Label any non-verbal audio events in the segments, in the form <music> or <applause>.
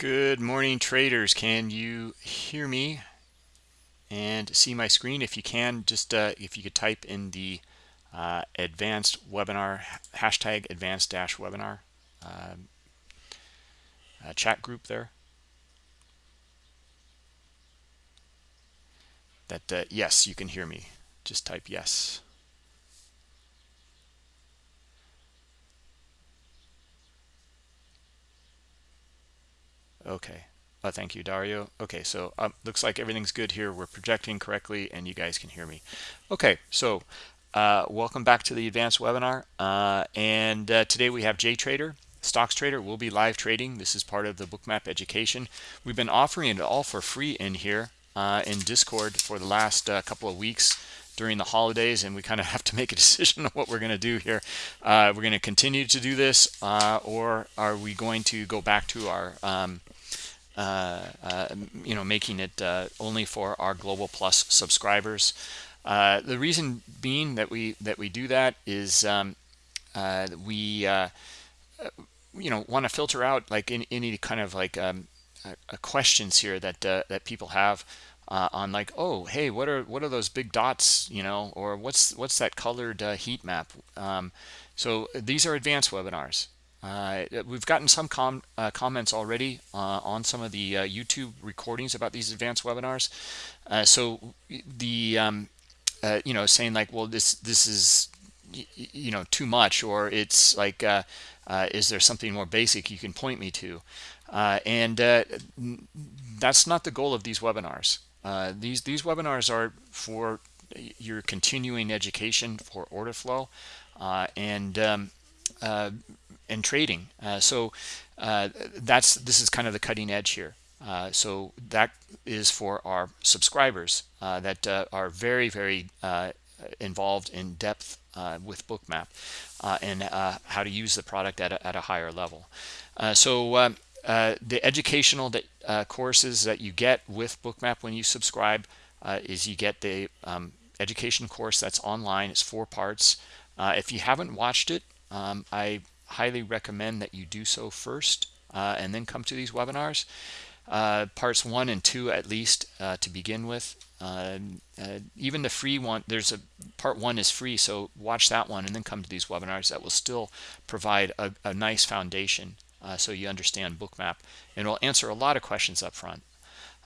Good morning, traders. Can you hear me and see my screen? If you can, just uh, if you could type in the uh, advanced webinar hashtag advanced dash webinar um, uh, chat group there. That uh, yes, you can hear me. Just type yes. Okay. Uh, thank you, Dario. Okay, so um, looks like everything's good here. We're projecting correctly and you guys can hear me. Okay, so uh, welcome back to the advanced webinar. Uh, and uh, today we have JTrader, Stocks Trader. We'll be live trading. This is part of the Bookmap education. We've been offering it all for free in here uh, in Discord for the last uh, couple of weeks during the holidays and we kind of have to make a <laughs> decision on what we're going to do here. we're going to continue to do this or are we going to go back to our um, uh, uh, you know, making it uh, only for our Global Plus subscribers. the reason being that we that we do that is um, we you know want to filter out like in, any kind of like um, questions here that that people have uh, on like oh hey what are what are those big dots you know or what's what's that colored uh, heat map um, so these are advanced webinars uh, we've gotten some com uh, comments already uh, on some of the uh, YouTube recordings about these advanced webinars. So the um, you know saying like, well, this this is you know too much, or it's like, is there something more basic you can point me to? and that's not the goal of these webinars. These these webinars are for your continuing education for order flow, and um, uh, and trading. Uh, so uh, that's this is kind of the cutting edge here. Uh, so that is for our subscribers uh, that uh, are very, very uh, involved in depth with Bookmap and how to use the product at a, at a higher level. so um, the educational that, courses that you get with Bookmap when you subscribe is you get the um, education course that's online. It's four parts. if you haven't watched it, um, I highly recommend that you do so first uh, and then come to these webinars. Uh, parts one and two at least uh, to begin with. Uh, uh, even the free one, there's a part one is free, so watch that one and then come to these webinars. That will still provide a, a nice foundation uh, so you understand Bookmap and it'll answer a lot of questions up front.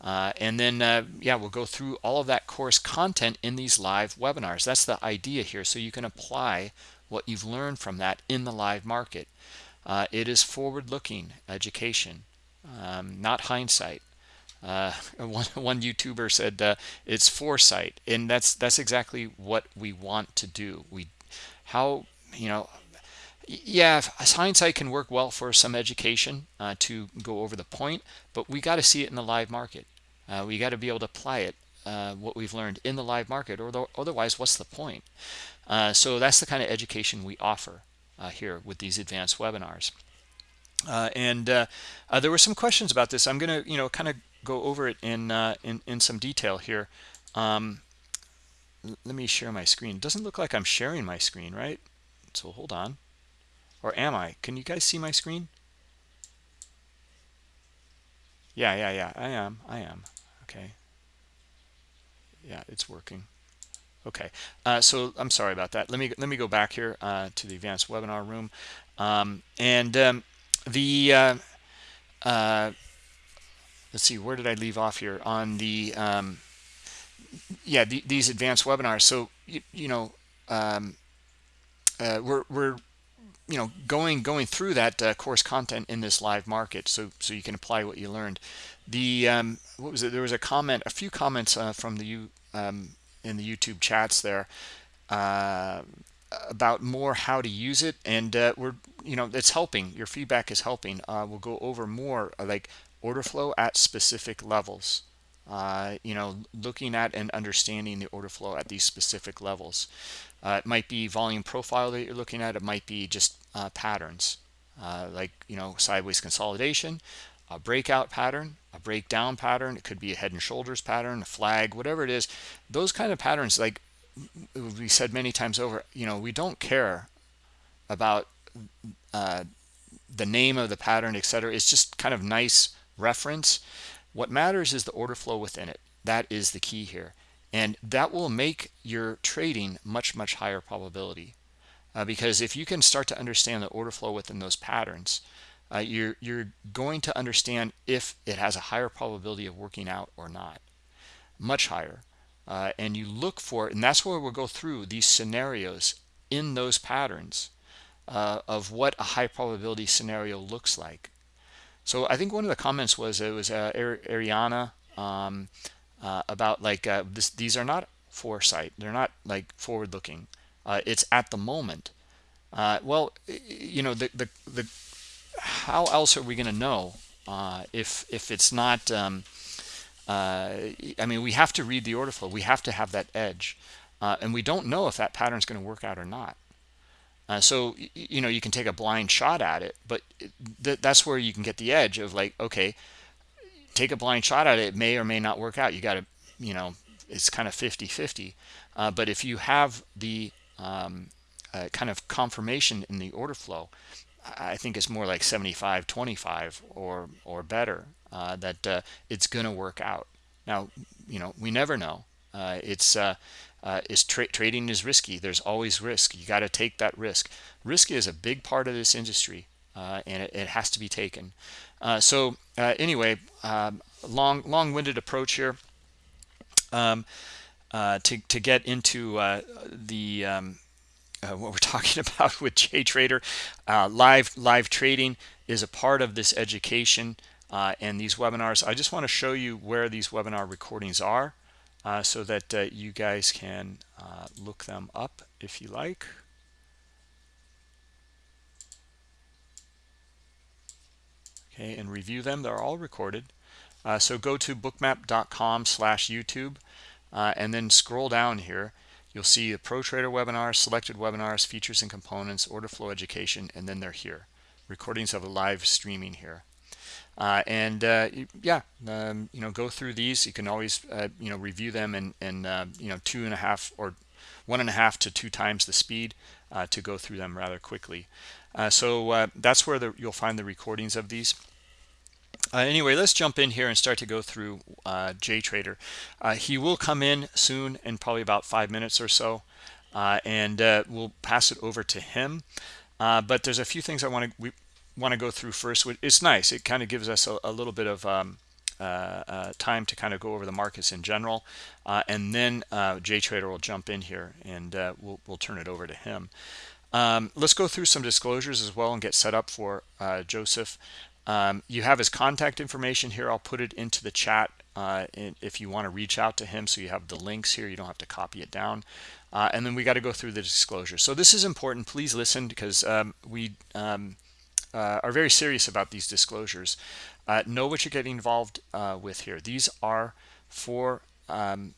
and then, yeah, we'll go through all of that course content in these live webinars. That's the idea here, so you can apply what you've learned from that in the live market. Uh, it is forward-looking education, um, not hindsight. Uh, <laughs> one, one YouTuber said uh, it's foresight, and that's that's exactly what we want to do. We, how you know, yeah, hindsight can work well for some education uh, to go over the point, but we got to see it in the live market. Uh, we got to be able to apply it, uh, what we've learned in the live market, or the, otherwise, what's the point? Uh, so that's the kind of education we offer uh, here with these advanced webinars. Uh, and uh, uh, there were some questions about this. I'm going to, you know, kind of go over it in, uh, in, in some detail here. Um, let me share my screen. It doesn't look like I'm sharing my screen, right? So hold on. Or am I? Can you guys see my screen? Yeah, yeah, yeah. I am. I am. Okay. Yeah, it's working. Okay, uh, so I'm sorry about that. Let me let me go back here uh, to the advanced webinar room, um, and um, the uh, uh let's see, where did I leave off here on the um, yeah the, these advanced webinars. So you, you know um, uh, we're we're you know going going through that uh, course content in this live market, so so you can apply what you learned. The um, what was it? There was a comment, a few comments uh, from the you um, in the YouTube chats there uh, about more how to use it and uh, we're you know it's helping your feedback is helping uh, we'll go over more uh, like order flow at specific levels uh, you know looking at and understanding the order flow at these specific levels uh, it might be volume profile that you're looking at. It might be just patterns like you know sideways consolidation a breakout pattern a breakdown pattern. It could be a head and shoulders pattern a flag whatever it is. Those kind of patterns like we said many times over you know we don't care about uh, the name of the pattern etc it's just kind of nice reference. What matters is the order flow within it. That is the key here and that will make your trading much much higher probability. Uh, because if you can start to understand the order flow within those patterns uh, you're you're going to understand if it has a higher probability of working out or not. Much higher. Uh, and you look for and that's where we'll go through these scenarios in those patterns uh, of what a high probability scenario looks like. So I think one of the comments was it was uh, Ariana um, uh, about like uh, this, these are not foresight. They're not like forward looking uh, it's at the moment. Uh, well you know the the, the how else are we going to know uh, if if it's not um, uh, I mean we have to read the order flow. We have to have that edge. And we don't know if that pattern is going to work out or not. Uh, so you know you can take a blind shot at it but th that's where you can get the edge of like okay take a blind shot at it it may or may not work out. You got to you know it's kind of 50 50 uh, but if you have the um, uh, kind of confirmation in the order flow i think it's more like 75 25 or or better uh, that uh, it's going to work out. Now you know we never know. Uh, it's uh, is tra trading is risky. There's always risk. You got to take that risk. Risk is a big part of this industry and it, it, has to be taken so uh, anyway um, long long-winded approach here um, uh, to, to get into uh, the um, what we're <laughs> talking about with JTrader live live trading is a part of this education and these webinars I just want to show you where these webinar recordings are uh, so that uh, you guys can uh, look them up if you like. Okay, and review them. They're all recorded. Uh, so go to bookmap.com slash YouTube uh, and then scroll down here. You'll see the Pro Trader webinars, selected webinars, features and components, order flow education, and then they're here. Recordings of a live streaming here. Uh, and uh, yeah, um, you know, go through these. You can always, uh, you know, review them and, and uh, you know, two and a half or one and a half to two times the speed uh, to go through them rather quickly. Uh, so that's where the, you'll find the recordings of these. anyway, let's jump in here and start to go through JTrader. he will come in soon in probably about five minutes or so, and we'll pass it over to him. but there's a few things I want to want to go through first it's nice it kind of gives us a, a little bit of um, uh, uh, time to kind of go over the markets in general uh, and then uh, JTrader will jump in here and uh, we'll, we'll turn it over to him um, let's go through some disclosures as well and get set up for uh, Joseph um, you have his contact information here I'll put it into the chat if you want to reach out to him so you have the links here you don't have to copy it down and then we got to go through the disclosure so this is important please listen because um, we um, uh, are very serious about these disclosures. Uh, know what you're getting involved uh, with here. These are for um,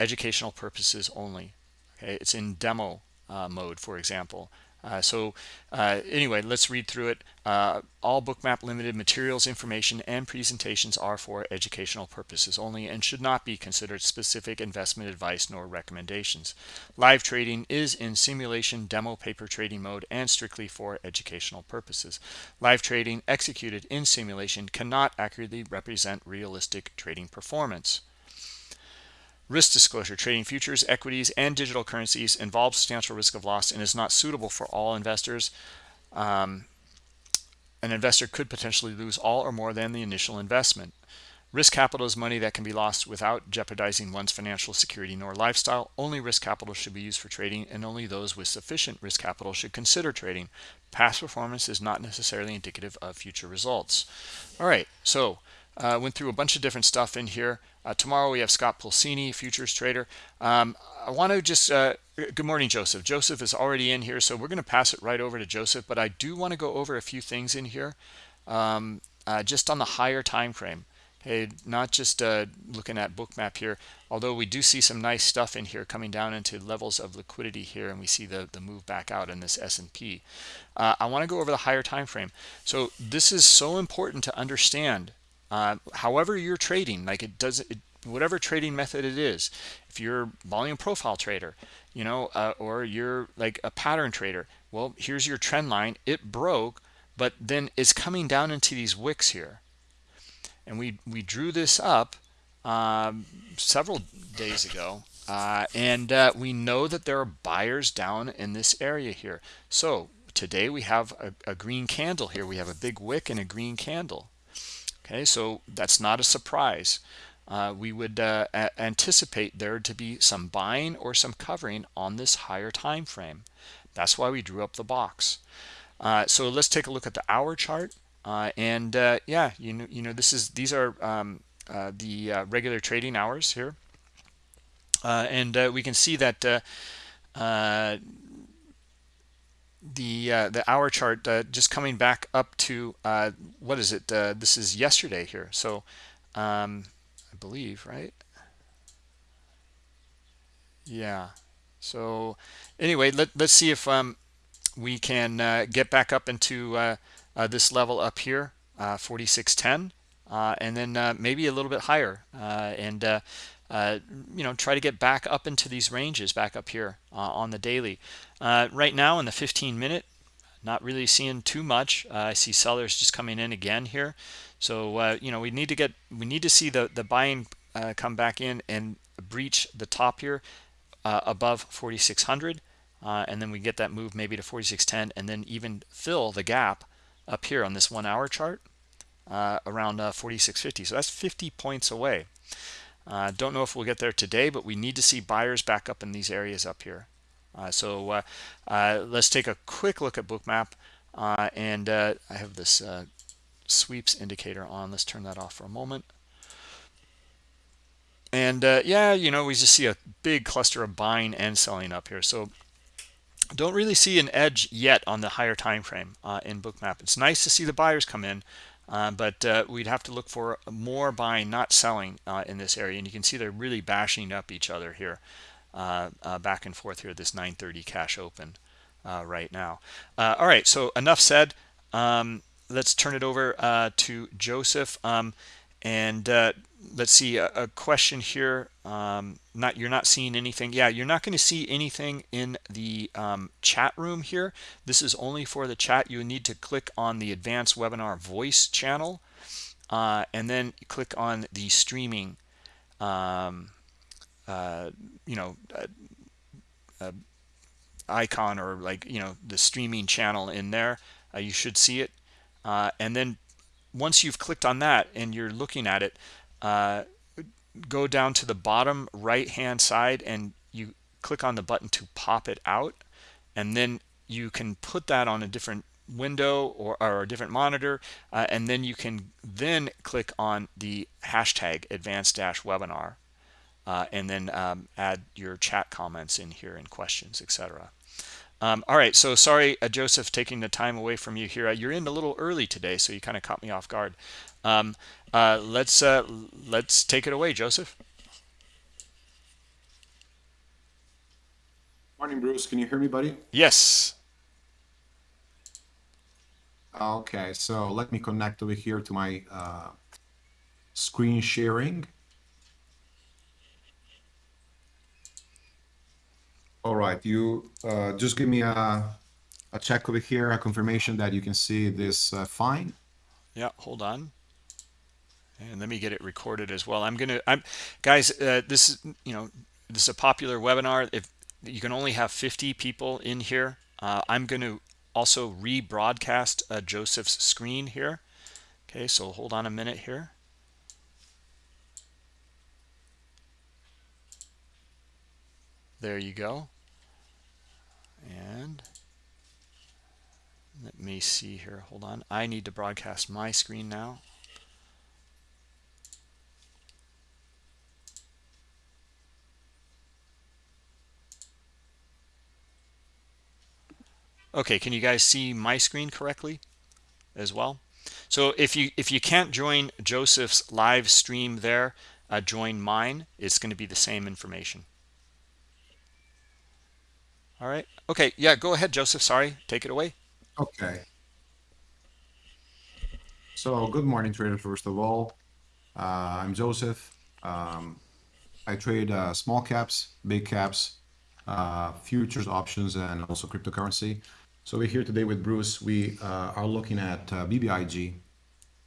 educational purposes only. Okay, it's in demo uh, mode, for example. Uh, so uh, anyway, let's read through it. Uh, all Bookmap Limited materials, information, and presentations are for educational purposes only and should not be considered specific investment advice nor recommendations. Live trading is in simulation demo paper trading mode and strictly for educational purposes. Live trading executed in simulation cannot accurately represent realistic trading performance. Risk disclosure, trading futures, equities, and digital currencies involves substantial risk of loss and is not suitable for all investors. Um, an investor could potentially lose all or more than the initial investment. Risk capital is money that can be lost without jeopardizing one's financial security nor lifestyle. Only risk capital should be used for trading and only those with sufficient risk capital should consider trading. Past performance is not necessarily indicative of future results. All right, so uh, went through a bunch of different stuff in here. Uh, tomorrow we have Scott Pulcini, futures trader. Um, I want to just, uh, good morning, Joseph. Joseph is already in here, so we're going to pass it right over to Joseph, but I do want to go over a few things in here um, uh, just on the higher time frame. Okay, not just uh, looking at bookmap here, although we do see some nice stuff in here coming down into levels of liquidity here, and we see the, the move back out in this S&P. Uh, I want to go over the higher time frame. So this is so important to understand uh, however you're trading like it does it, whatever trading method it is if you're volume profile trader you know uh, or you're like a pattern trader well here's your trend line. It broke but then it's coming down into these wicks here. And we we drew this up um, several days ago uh, and uh, we know that there are buyers down in this area here. So today we have a, a, green candle here. We have a big wick and a green candle okay? So that's not a surprise. Uh, we would uh, anticipate there to be some buying or some covering on this higher time frame that's why we drew up the box. Uh, so let's take a look at the hour chart. Uh, and yeah you know you know this is these are um, the regular trading hours here. Uh, and uh, we can see that uh, the uh, the hour chart uh, just coming back up to uh, what is it? This is yesterday here. So um, I believe right? Yeah. So anyway let, let's see if um, we can get back up into this level up here 4610 and then maybe a little bit higher and uh, you know, try to get back up into these ranges back up here uh, on the daily. Uh, right now in the 15 minute, not really seeing too much. Uh, I see sellers just coming in again here. So, uh, you know, we need to get, we need to see the, the buying come back in and breach the top here above 4,600. and then we get that move maybe to 4610 and then even fill the gap up here on this one hour chart around 4650. So that's 50 points away. Uh, don't know if we'll get there today, but we need to see buyers back up in these areas up here. Uh, so uh, uh let's take a quick look at bookmap. Uh, and uh, I have this sweeps indicator on. Let's turn that off for a moment. And yeah, you know, we just see a big cluster of buying and selling up here. So don't really see an edge yet on the higher time frame in bookmap. It's nice to see the buyers come in. Uh, but uh, we'd have to look for more buying, not selling uh, in this area. And you can see they're really bashing up each other here, uh, uh, back and forth here, this 930 cash open right now. all right, so enough said. Um, let's turn it over to Joseph. Um, and let's see a, a question here um, not you're not seeing anything. Yeah you're not going to see anything in the um, chat room here. This is only for the chat. You need to click on the advanced webinar voice channel uh, and then click on the streaming um, uh, you know uh, uh icon or like you know the streaming channel in there. Uh, you should see it. Uh, and then once you've clicked on that and you're looking at it uh, go down to the bottom right hand side and you click on the button to pop it out. And then you can put that on a different window or, or a different monitor uh, and then you can then click on the hashtag advanced dash webinar uh, and then um, add your chat comments in here and questions etc um, all right so sorry uh, Joseph taking the time away from you here. Uh, you're in a little early today so you kind of caught me off guard. Um, uh, let's uh, let's take it away, Joseph. Morning, Bruce. Can you hear me, buddy? Yes. Okay, so let me connect over here to my uh, screen sharing. All right, you uh, just give me a, a check over here, a confirmation that you can see this uh, fine. Yeah, hold on and let me get it recorded as well. I'm gonna i'm guys uh, this is you know this is a popular webinar. If you can only have 50 people in here uh, i'm going to also rebroadcast uh, joseph's screen here. Okay so hold on a minute here. There you go. And let me see here. Hold on. I need to broadcast my screen now okay can you guys see my screen correctly as well? So if you if you can't join joseph's live stream there uh, join mine. It's going to be the same information. All right. Okay yeah go ahead joseph. Sorry take it away. Okay. So good morning traders first of all. Uh, i'm joseph. Um, i trade uh, small caps big caps uh, futures options and also cryptocurrency so we're here today with Bruce. We uh, are looking at uh, BBIG.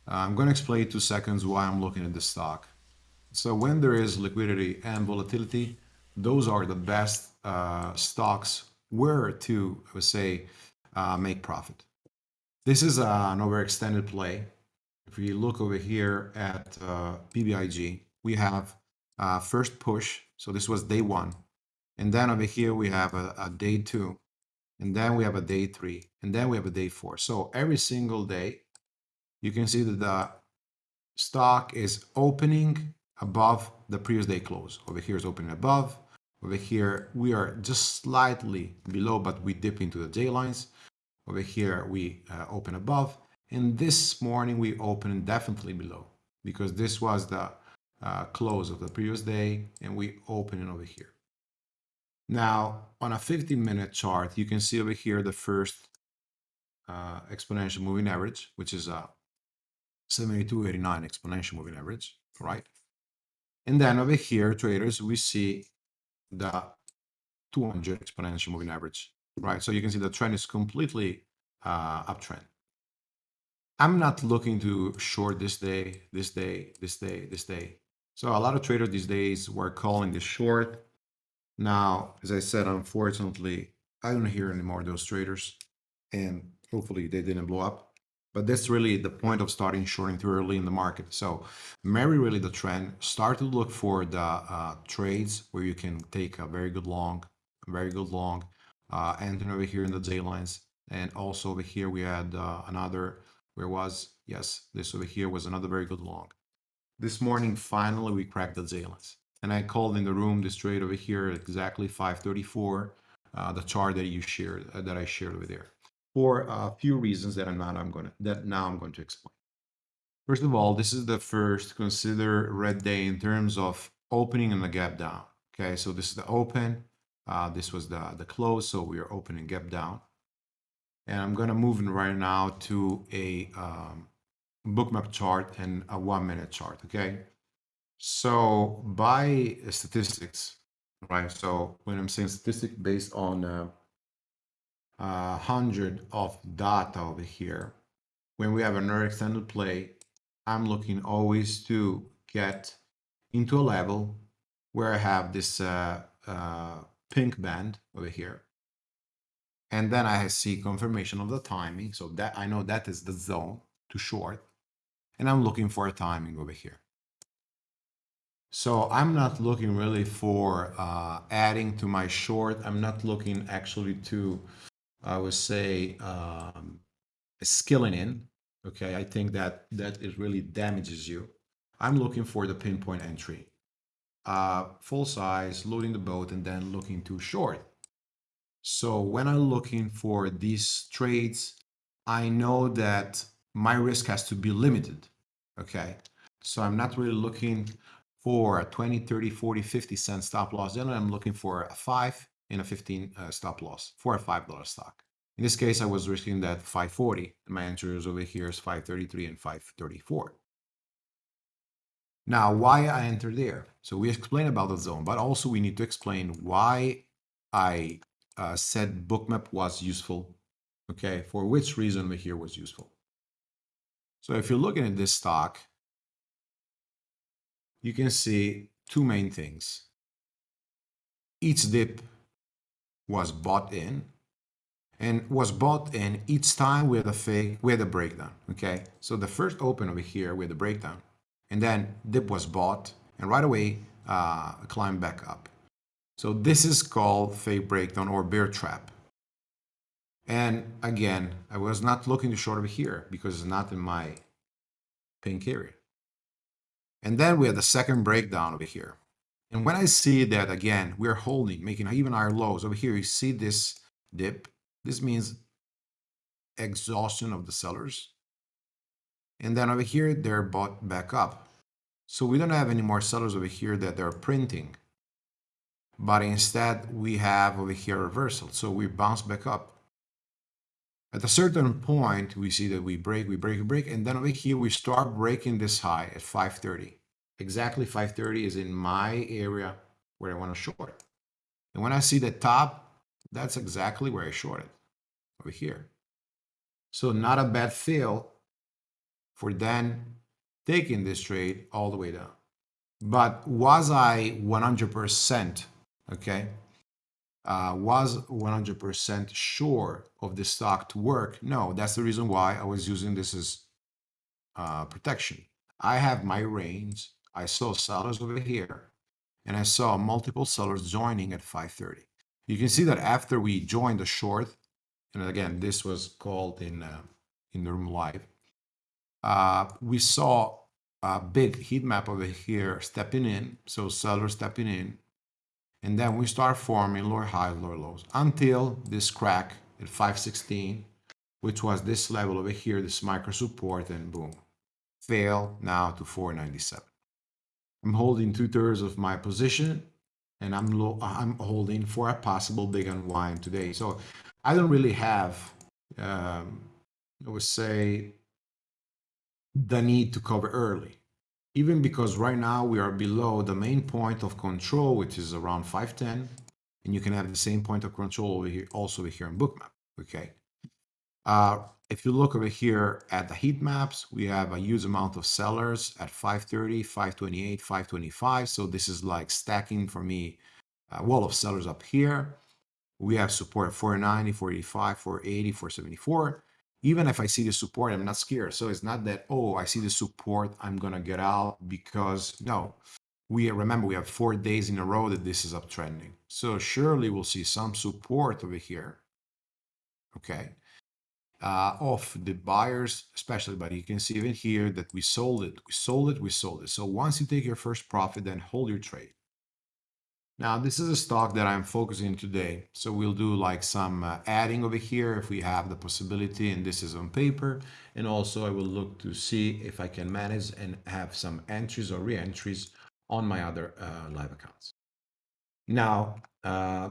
Uh, I'm going to explain in two seconds why I'm looking at this stock. So when there is liquidity and volatility, those are the best uh, stocks where to, I would say, uh, make profit. This is an overextended play. If we look over here at uh, BBIG, we have uh, first push. So this was day one. And then over here, we have a, a day two. And then we have a day three. And then we have a day four. So every single day, you can see that the stock is opening above the previous day close. Over here is opening above. Over here, we are just slightly below, but we dip into the J lines. Over here, we uh, open above. And this morning, we open definitely below because this was the uh, close of the previous day and we open it over here. Now, on a 15 minute chart, you can see over here the first uh, exponential moving average, which is a 7289 exponential moving average, right? And then over here, traders, we see the 200 exponential moving average, right? So you can see the trend is completely uh, uptrend. I'm not looking to short this day, this day, this day, this day. So a lot of traders these days were calling this short. Now, as I said, unfortunately, I don't hear anymore those traders and hopefully they didn't blow up. But that's really the point of starting shorting too early in the market. So marry really the trend, start to look for the uh, trades where you can take a very good long, very good long, uh, and over here in the J lines. And also over here, we had uh, another, where was, yes, this over here was another very good long. This morning, finally, we cracked the J lines. And I called in the room this trade over here exactly 534, uh, the chart that you shared, uh, that I shared over there for a few reasons that I'm not I'm to that now I'm going to explain. First of all, this is the first consider red day in terms of opening and the gap down. Okay, so this is the open. Uh, this was the the close, so we are opening gap down. And I'm going to move right now to a um, bookmap chart and a one minute chart. Okay, so by statistics, right? So when I'm saying statistic based on uh, uh, 100 of data over here. When we have another extended play, I'm looking always to get into a level where I have this uh, uh, pink band over here. And then I see confirmation of the timing. So that I know that is the zone to short. And I'm looking for a timing over here. So I'm not looking really for uh, adding to my short. I'm not looking actually to I would say um, skilling in. Okay, I think that that it really damages you. I'm looking for the pinpoint entry, uh, full size, loading the boat, and then looking to short. So when I'm looking for these trades, I know that my risk has to be limited. Okay, so I'm not really looking for a 20, 30, 40, 50 cent stop loss. Then I'm looking for a five in a 15 uh, stop loss for a $5 stock. In this case, I was risking that 540 and my entries over here is 533 and 534. Now, why I entered there? So we explain about the zone, but also we need to explain why I uh, said bookmap was useful. Okay, for which reason over here was useful. So if you're looking at this stock, you can see two main things. Each dip was bought in and was bought in each time we had a fake, we had a breakdown, okay? So the first open over here, we had a breakdown, and then dip was bought, and right away, uh, climbed back up. So this is called fake breakdown or bear trap. And again, I was not looking to short over here because it's not in my pink area. And then we have the second breakdown over here. And when I see that again, we're holding, making even higher lows over here, you see this dip. This means exhaustion of the sellers. And then over here, they're bought back up. So we don't have any more sellers over here that they're printing. But instead, we have over here reversal. So we bounce back up. At a certain point, we see that we break, we break, we break. And then over here, we start breaking this high at 530 exactly 530 is in my area where I want to short. And when I see the top, that's exactly where I shorted, over here. So not a bad fill for then taking this trade all the way down. But was I 100%, okay, uh, was 100% sure of the stock to work? No, that's the reason why I was using this as uh, protection. I have my range. I saw sellers over here, and I saw multiple sellers joining at 530. You can see that after we joined the short, and again, this was called in uh, in the room live, uh, we saw a big heat map over here stepping in, so sellers stepping in, and then we start forming lower highs, lower lows until this crack at 516, which was this level over here, this micro support, and boom, fail now to 497. I'm holding two thirds of my position and I'm low, I'm holding for a possible big unwind today. So I don't really have, um, I would say, the need to cover early even because right now we are below the main point of control, which is around 510, and you can have the same point of control over here, also over here in bookmap, okay? Uh, if you look over here at the heat maps, we have a huge amount of sellers at 530, 528, 525. So this is like stacking for me a wall of sellers up here. We have support at 490, 485, 480, 474 even if I see the support, I'm not scared. So it's not that, oh, I see the support, I'm going to get out because no, we remember we have four days in a row that this is uptrending. So surely we'll see some support over here. Okay. Uh, of the buyers, especially, but you can see even here that we sold it, we sold it, we sold it. So once you take your first profit, then hold your trade. Now, this is a stock that I'm focusing today. So we'll do like some uh, adding over here if we have the possibility, and this is on paper. And also I will look to see if I can manage and have some entries or re-entries on my other uh, live accounts. Now, uh,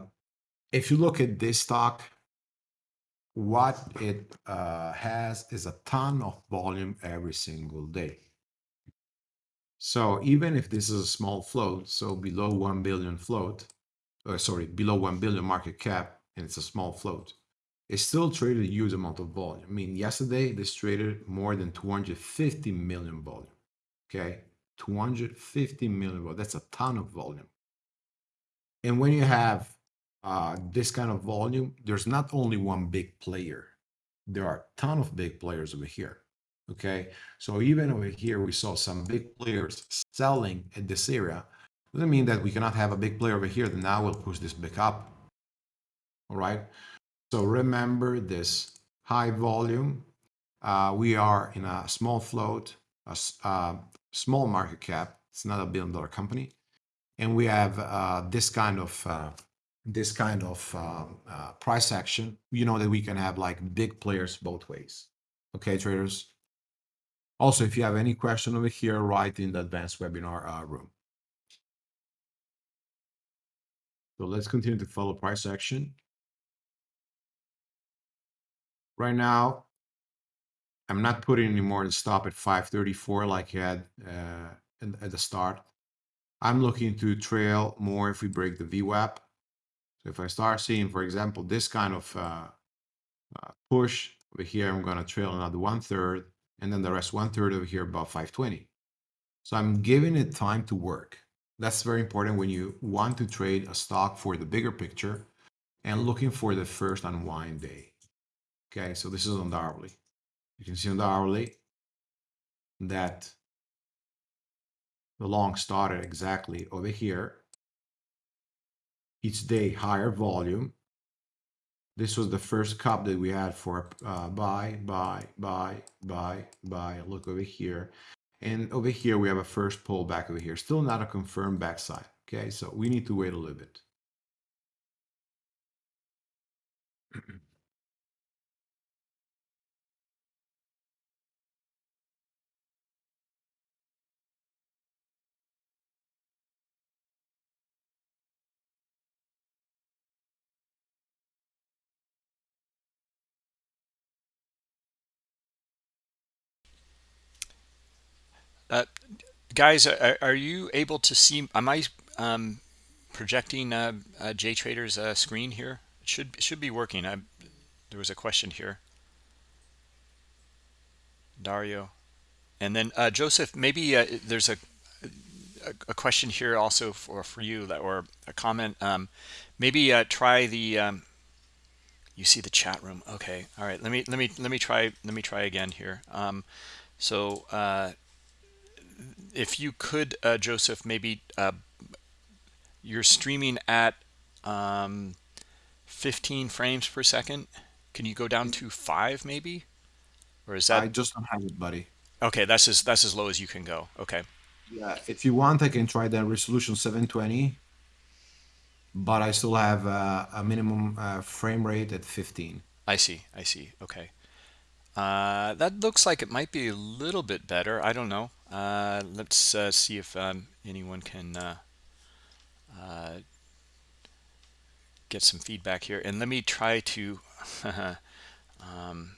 if you look at this stock, what it uh, has is a ton of volume every single day. So even if this is a small float, so below 1 billion float, uh, sorry, below 1 billion market cap, and it's a small float, it still traded a huge amount of volume. I mean, yesterday this traded more than 250 million volume. Okay, 250 million volume. That's a ton of volume. And when you have uh, this kind of volume, there's not only one big player. There are a ton of big players over here. Okay, so even over here, we saw some big players selling at this area. Doesn't mean that we cannot have a big player over here that now will push this back up. All right, so remember this high volume. Uh, we are in a small float, a uh, small market cap. It's not a billion dollar company. And we have uh, this kind of uh, this kind of um, uh, price action. You know that we can have like big players both ways. Okay, traders. Also, if you have any question over here, write in the advanced webinar uh, room. So let's continue to follow price action. Right now, I'm not putting anymore the stop at 534 like you had uh, at the start. I'm looking to trail more if we break the VWAP. So if I start seeing, for example, this kind of uh, uh, push over here, I'm going to trail another one third and then the rest one third over here above 520. So I'm giving it time to work. That's very important when you want to trade a stock for the bigger picture and looking for the first unwind day. Okay, so this is on the hourly. You can see on the hourly that the long started exactly over here. Each day higher volume this was the first cup that we had for uh, buy, buy, buy, buy, buy. Look over here. And over here, we have a first pullback over here. Still not a confirmed backside. Okay, so we need to wait a little bit. <clears throat> Uh, guys, are, are, you able to see? Am I um, projecting uh, uh, JTrader's uh, screen here? It should should be working. I, there was a question here. Dario. And then uh, Joseph, maybe uh, there's a, a a question here also for for you that or a comment. Um, maybe uh, try the. Um, you see the chat room. Okay. All right. Let me let me let me try let me try again here. Um, so if you could, uh, Joseph, maybe uh, you're streaming at um, 15 frames per second. Can you go down to five maybe? Or is that I just don't have it, buddy. okay? That's as that's as low as you can go. Okay. Yeah, if you want, I can try the resolution 720, but I still have uh, a minimum uh, frame rate at 15. I see. I see. Okay. Uh, that looks like it might be a little bit better. I don't know. Uh, let's uh, see if um, anyone can uh, uh, get some feedback here. And let me try to <laughs> um,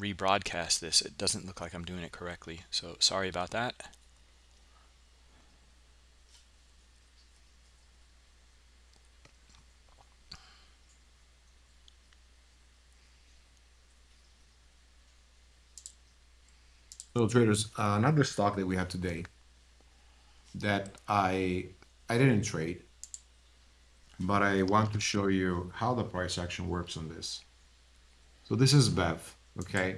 rebroadcast this. It doesn't look like I'm doing it correctly. So sorry about that. So traders, uh, another stock that we have today that I I didn't trade, but I want to show you how the price action works on this. So this is BEV, okay?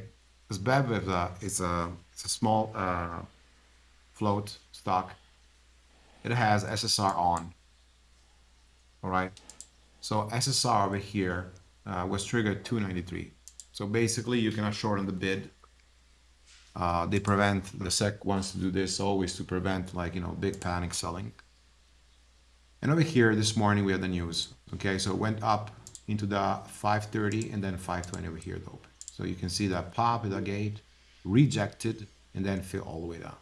This BEV is a, it's a, it's a small uh, float stock. It has SSR on, all right? So SSR over here uh, was triggered 293. So basically you cannot shorten the bid uh, they prevent the SEC wants to do this always to prevent like you know big panic selling. And over here this morning we had the news. Okay, so it went up into the 530 and then 520 over here though. So you can see that pop at the gate, rejected, and then fill all the way down.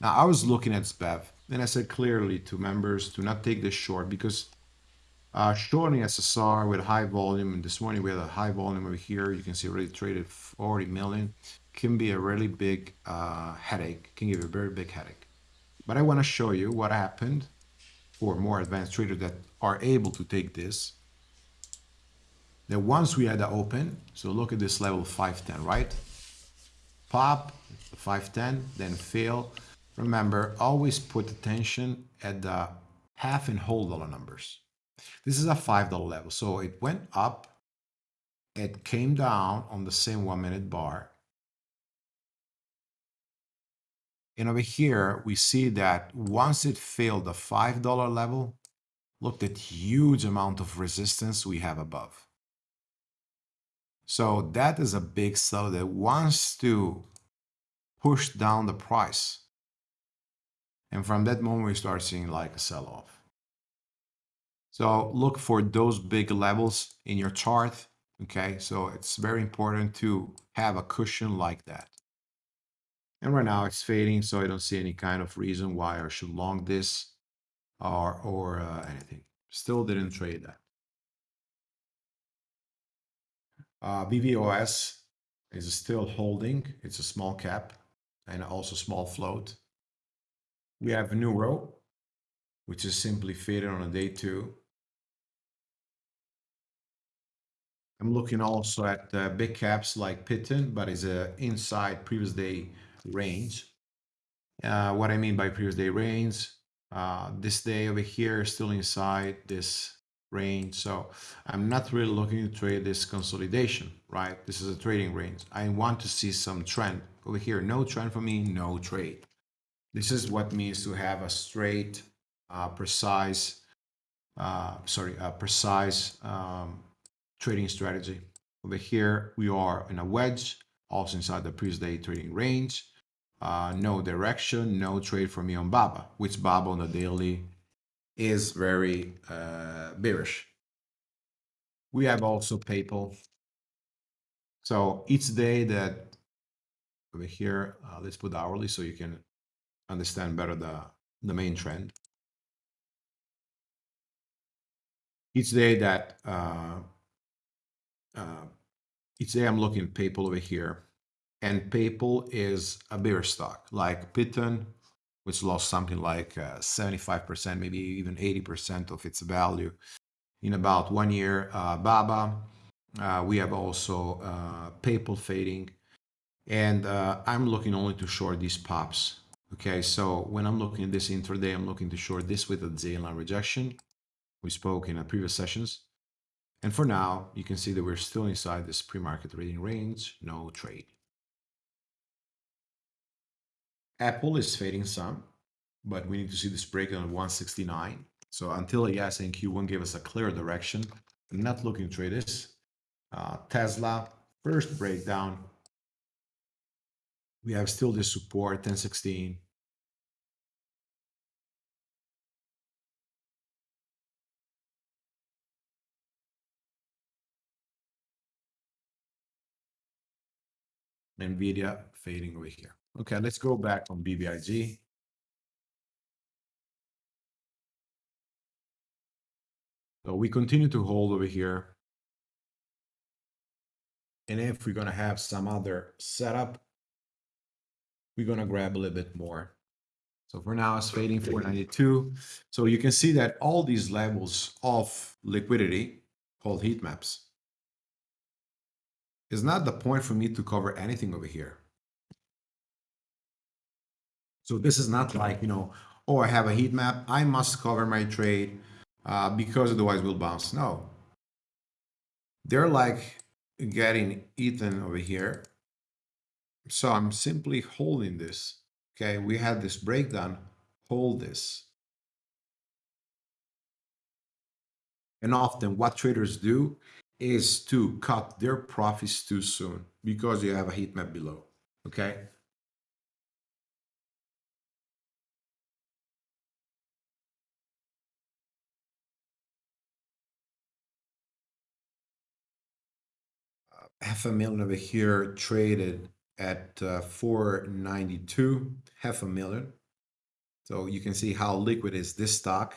Now I was looking at SPEV and I said clearly to members to not take this short because uh, shorting SSR with high volume, and this morning we had a high volume over here. You can see already traded 40 million can be a really big uh, headache, can give you a very big headache. But I want to show you what happened for more advanced traders that are able to take this. That once we had the open, so look at this level 510, right? Pop, 510, then fail. Remember, always put attention at the half and whole dollar numbers. This is a $5 level. So it went up, it came down on the same one minute bar, And over here, we see that once it failed the $5 level, look at huge amount of resistance we have above. So that is a big seller that wants to push down the price. And from that moment, we start seeing like a sell-off. So look for those big levels in your chart. Okay, so it's very important to have a cushion like that. And right now it's fading, so I don't see any kind of reason why I should long this or, or uh, anything. Still didn't trade that. Uh, BVOS is still holding. It's a small cap and also small float. We have Neuro, which is simply faded on a day two. I'm looking also at uh, big caps like Pitton, but is a inside previous day range. Uh, what I mean by previous day range, uh, this day over here is still inside this range. So I'm not really looking to trade this consolidation, right? This is a trading range. I want to see some trend over here. No trend for me, no trade. This is what means to have a straight, uh, precise, uh, sorry, a precise um, trading strategy. Over here, we are in a wedge, also inside the previous day trading range uh, no direction, no trade for me on BABA, which BABA on the daily is very uh, bearish. We have also PayPal. So each day that over here, uh, let's put hourly so you can understand better the, the main trend. Each day that, uh, uh, each day I'm looking PayPal over here and PayPal is a bigger stock like Pitton, which lost something like uh, 75%, maybe even 80% of its value in about one year. Uh, Baba, uh, we have also uh, PayPal fading. And uh, I'm looking only to short these pops. Okay, so when I'm looking at this intraday, I'm looking to short this with a daily rejection. We spoke in a previous sessions. And for now, you can see that we're still inside this pre-market rating range, no trade. Apple is fading some, but we need to see this breakdown at 169. So until yes and Q1 gave us a clear direction, I'm not looking to trade this. Uh, Tesla, first breakdown. We have still this support, 1016. NVIDIA fading over here. Okay, let's go back on BBIG. So we continue to hold over here. And if we're going to have some other setup, we're going to grab a little bit more. So for now, it's fading 492. So you can see that all these levels of liquidity, called heat maps, is not the point for me to cover anything over here. So this is not like, you know, oh, I have a heat map. I must cover my trade uh, because otherwise we'll bounce. No. They're like getting eaten over here. So I'm simply holding this. Okay, we had this breakdown. Hold this. And often what traders do is to cut their profits too soon because you have a heat map below. Okay. Half a million over here traded at uh, 492 half a million. So you can see how liquid is this stock.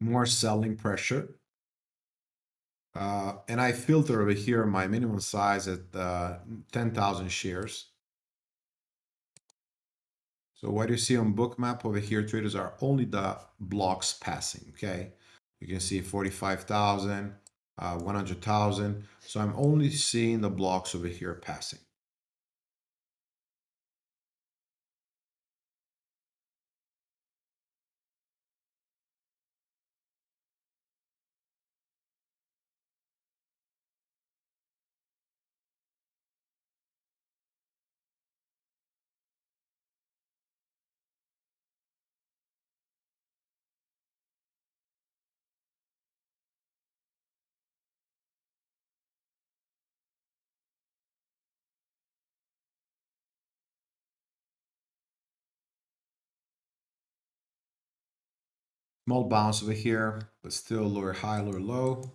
More selling pressure. Uh, and I filter over here my minimum size at uh, 10,000 shares so what you see on bookmap over here, traders are only the blocks passing, okay? You can see 45,000, uh, 100,000. So I'm only seeing the blocks over here passing. Small bounce over here, but still lower high, lower low.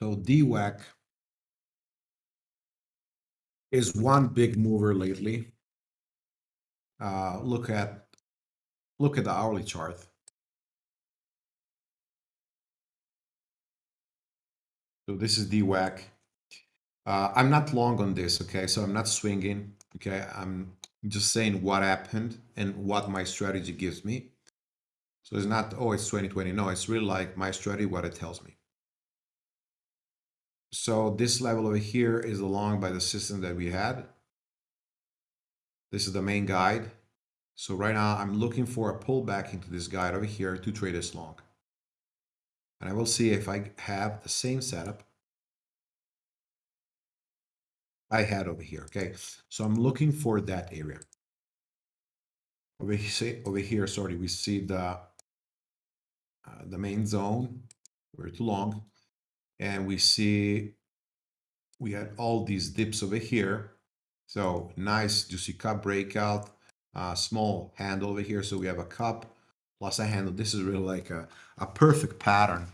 So DWAC is one big mover lately. Uh, look at look at the hourly chart. So this is DWAC. Uh, I'm not long on this, okay? So I'm not swinging, okay? I'm just saying what happened and what my strategy gives me. So it's not, oh, it's 2020. No, it's really like my strategy, what it tells me. So this level over here is along by the system that we had. This is the main guide. So right now I'm looking for a pullback into this guide over here to trade this long. And I will see if I have the same setup I had over here, okay? So I'm looking for that area. Over here, over here sorry, we see the, uh, the main zone, we're too long, and we see we had all these dips over here. So nice juicy cup breakout, uh, small handle over here. So we have a cup plus a handle. This is really like a, a perfect pattern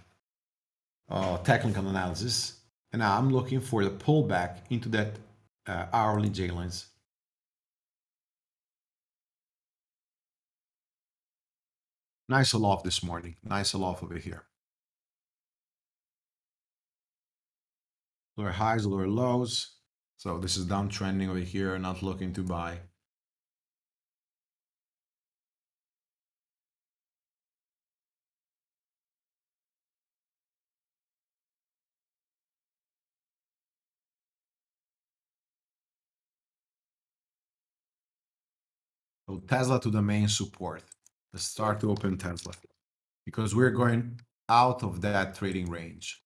uh, technical analysis. And now I'm looking for the pullback into that Uh, hourly J lines. Nice aloft this morning. Nice aloft over here. Lower highs, lower lows. So this is downtrending over here, not looking to buy. So Tesla to the main support. Let's start to open Tesla because we're going out of that trading range.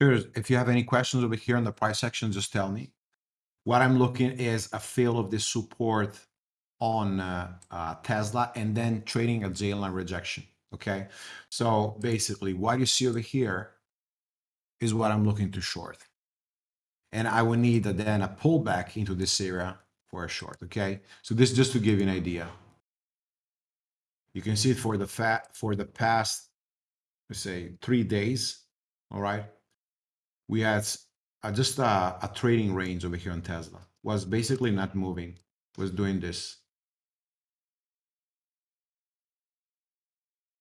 Here's, if you have any questions over here in the price section, just tell me. What I'm looking is a fail of this support on uh, uh, Tesla and then trading a J line rejection. Okay. So basically what you see over here is what I'm looking to short. And I will need a, then a pullback into this area for a short. Okay. So this is just to give you an idea. You can see it for the fat for the past, let's say three days. All right we had uh, just a, a, trading range over here on Tesla. Was basically not moving, was doing this.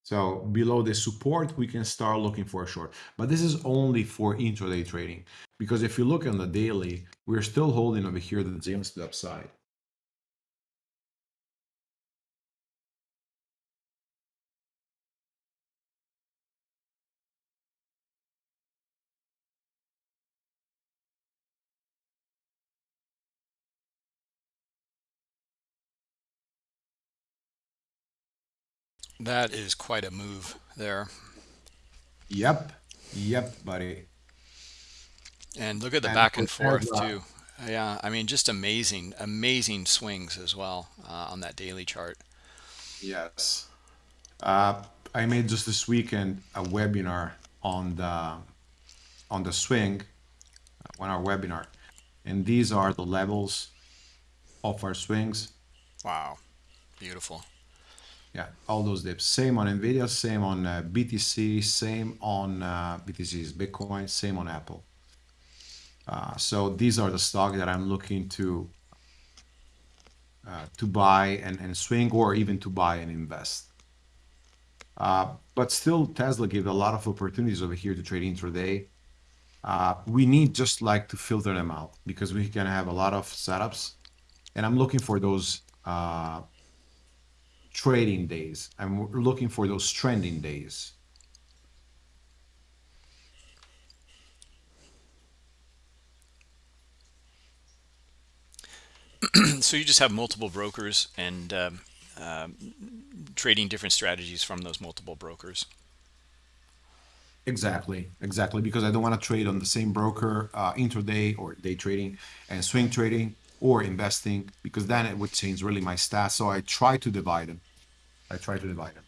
So below the support, we can start looking for a short. But this is only for intraday trading. Because if you look on the daily, we're still holding over here the James to the upside. That is quite a move there. Yep. Yep, buddy. And look at the and back and forth too. Yeah, I mean, just amazing, amazing swings as well uh, on that daily chart. Yes. Uh, I made just this weekend a webinar on the on the swing, uh, on our webinar, and these are the levels of our swings. Wow, beautiful yeah all those dips. Same on nvidia same on uh, btc same on uh, btc's bitcoin same on apple. Uh, so these are the stock that i'm looking to uh, to buy and, and swing or even to buy and invest. Uh, but still tesla gives a lot of opportunities over here to trade intraday. Uh, we need just like to filter them out because we can have a lot of setups. And i'm looking for those trading days. I'm looking for those trending days. <clears throat> so you just have multiple brokers and um, uh, trading different strategies from those multiple brokers. Exactly, exactly. Because I don't want to trade on the same broker uh, intraday or day trading and swing trading or investing because then it would change really my stats. So I try to divide them. I try to divide them.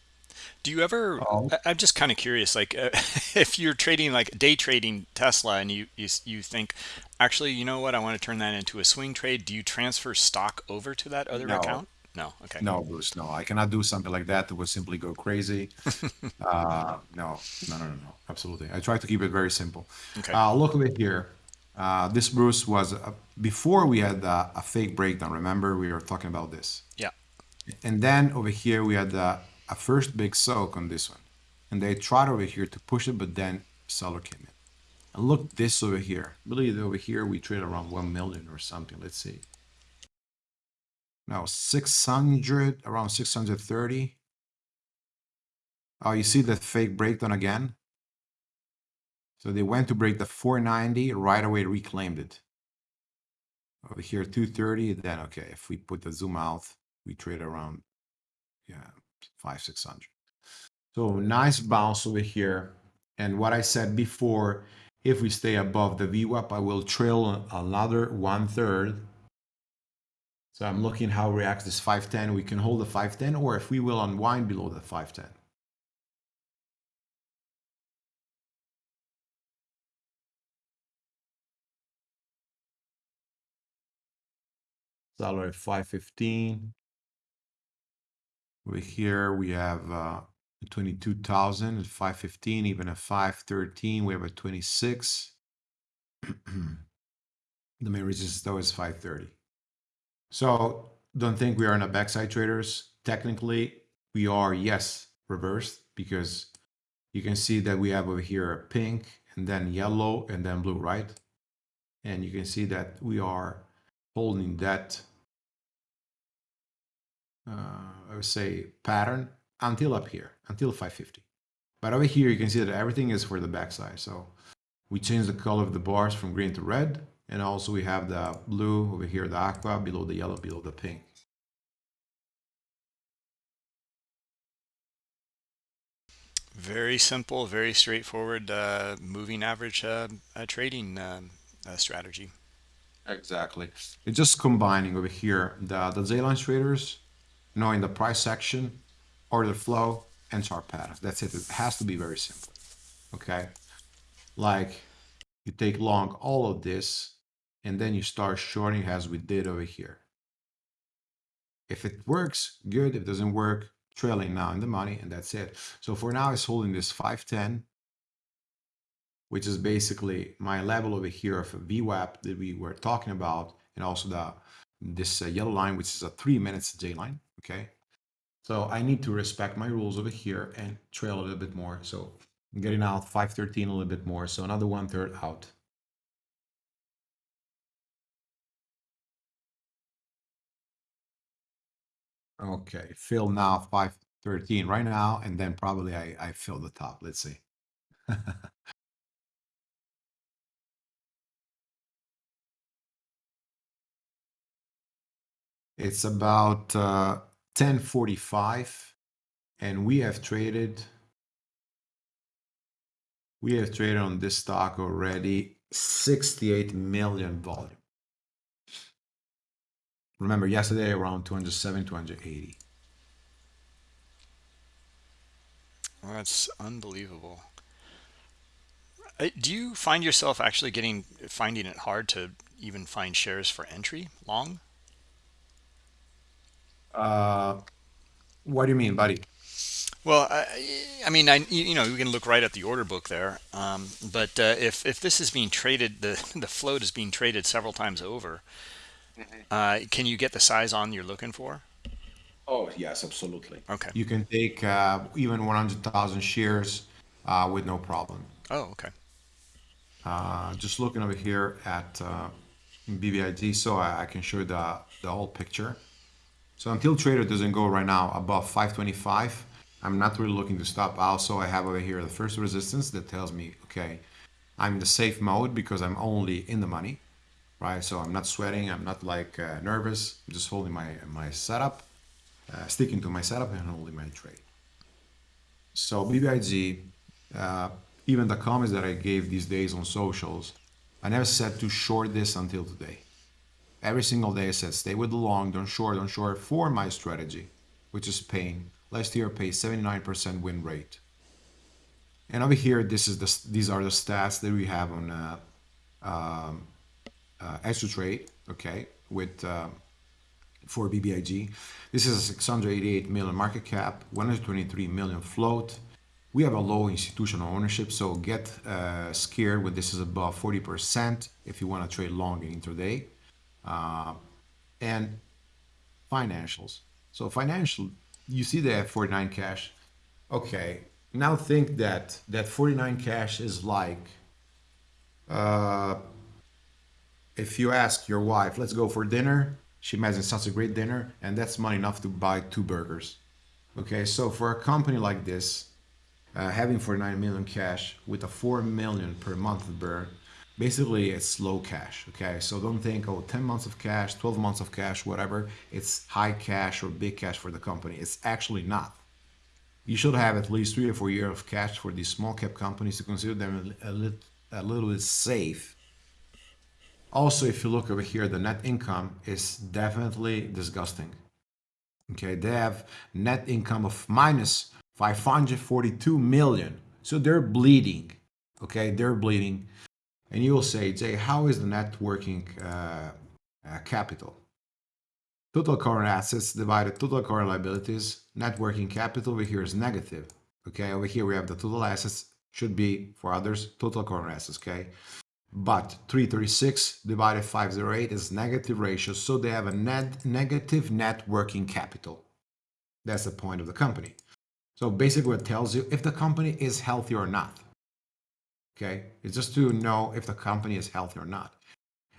Do you ever? Um, I'm just kind of curious. Like, uh, <laughs> if you're trading like day trading Tesla, and you, you you think, actually, you know what? I want to turn that into a swing trade. Do you transfer stock over to that other no. account? No. Okay. No, Bruce. No, I cannot do something like that. That would simply go crazy. <laughs> uh, no, no, no, no, no. Absolutely. I try to keep it very simple. Okay. Uh, look at here. Uh, this Bruce was uh, before we had a fake breakdown. Remember, we were talking about this. And then over here, we had a, a first big soak on this one. And they tried over here to push it, but then seller came in. And look this over here. Believe over here we trade around 1 million or something. Let's see. Now 600, around 630. Oh, you see that fake breakdown again? So they went to break the 490, right away reclaimed it. Over here, 230, then okay, if we put the zoom out, we trade around yeah five six hundred so oh, nice bounce over here and what i said before If we stay above the VWAP, I will trail another one third. So I'm looking how reacts this 510. We can hold the 510 or if we will unwind below the 510. Salary 515. Over here we have uh, 22,000 at 515, even at 513, we have a 26. <clears throat> the main resistance though is 530. So don't think we are in a backside traders. Technically, we are, yes, reversed because you can see that we have over here a pink and then yellow and then blue, right? And you can see that we are holding that, I would say, pattern until up here, until 550. But over here, you can see that everything is for the backside. So we change the color of the bars from green to red. And also we have the blue over here, the aqua, below the yellow, below the pink. Very simple, very straightforward uh, moving average uh, uh, trading um, uh, strategy. Exactly. It's just combining over here the, the Z-line traders, knowing the price section, order flow, and chart patterns. That's it. It has to be very simple. Okay. Like you take long all of this and then you start shorting as we did over here. If it works, good. If it doesn't work, trailing now in the money, and that's it. So for now, it's holding this 510, which is basically my level over here of VWAP that we were talking about, and also the this uh, yellow line, which is a three minutes J line. Okay. So I need to respect my rules over here and trail a little bit more. So I'm getting out 513 a little bit more. So another one third out. Okay, fill now 513 right now, and then probably I, I fill the top. Let's see. <laughs> it's about uh, 1045 and we have traded we have traded on this stock already 68 million volume Remember yesterday around 207, 280. Well, that's unbelievable. Uh, do you find yourself actually getting finding it hard to even find shares for entry long? Uh, what do you mean, buddy? Well, I, I mean, I you know you can look right at the order book there, um, but uh, if if this is being traded, the <laughs> the float is being traded several times over. Uh, can you get the size on you're looking for? Oh, yes, absolutely. Okay. You can take uh, even 100,000 shares uh, with no problem. Oh, okay. Uh, just looking over here at uh, BBIG, so I, I can show you the, the whole picture. So until trader doesn't go right now above 525, I'm not really looking to stop. Also, I have over here the first resistance that tells me, okay, I'm in the safe mode because I'm only in the money right? So I'm not sweating, I'm not like uh, nervous, I'm just holding my, my setup, uh, sticking to my setup and holding my trade. So BBIG, uh, even the comments that I gave these days on socials, I never said to short this until today. Every single day I said stay with the long, don't short, don't short for my strategy, which is paying. Last year I paid 79% win rate. And over here, this is the, these are the stats that we have on uh, um, uh, Xtradetrade, okay, with um, for BBIG. This is a 688 million market cap, 123 million float. We have a low institutional ownership, so get uh, scared when this is above 40% if you want to trade long in intraday. Uh, and financials. So financial, you see the 49 cash. Okay, now think that that 49 cash is like uh, if you ask your wife, let's go for dinner, she imagines such a great dinner, and that's money enough to buy two burgers. Okay, so for a company like this, uh, having 49 million cash with a 4 million per month burn, basically it's low cash. Okay, so don't think, oh, 10 months of cash, 12 months of cash, whatever, it's high cash or big cash for the company. It's actually not. You should have at least three or four years of cash for these small cap companies to consider them a, a, a little bit safe. Also, if you look over here, the net income is definitely disgusting. Okay, they have net income of minus 542 million. So they're bleeding. Okay, they're bleeding. And you will say, Jay, how is the net working uh, uh, capital? Total current assets divided total current liabilities. Net working capital over here is negative. Okay, over here we have the total assets should be for others total current assets. Okay, but 336 divided 508 is negative ratio, so they have a net negative net working capital. That's the point of the company. So basically, it tells you if the company is healthy or not. Okay, it's just to know if the company is healthy or not.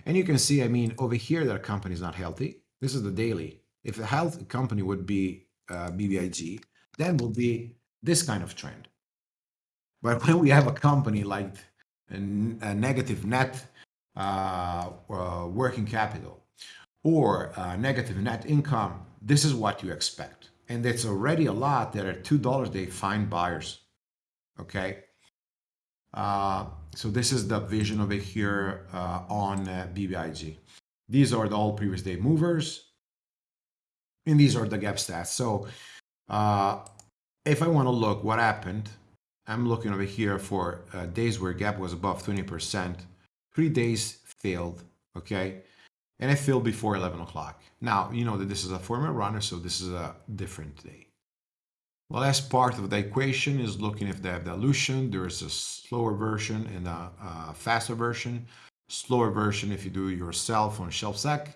And you can see, I mean, over here that company is not healthy. This is the daily. If the health company would be uh, BBIG, then will be this kind of trend. But <laughs> when we have a company like a, a negative net uh, uh, working capital or negative net income, this is what you expect. And it's already a lot that at $2 they find buyers. Okay. Uh, so this is the vision over here uh, on uh, BBIG. These are the all previous day movers. And these are the gap stats. So uh, if I want to look what happened, I'm looking over here for uh, days where gap was above 20%. Three days failed, okay? And I failed before 11 o'clock. Now, you know that this is a former runner, so this is a different day. The last part of the equation is looking if they have dilution. There is a slower version and a, a faster version. Slower version if you do yourself on ShelfSec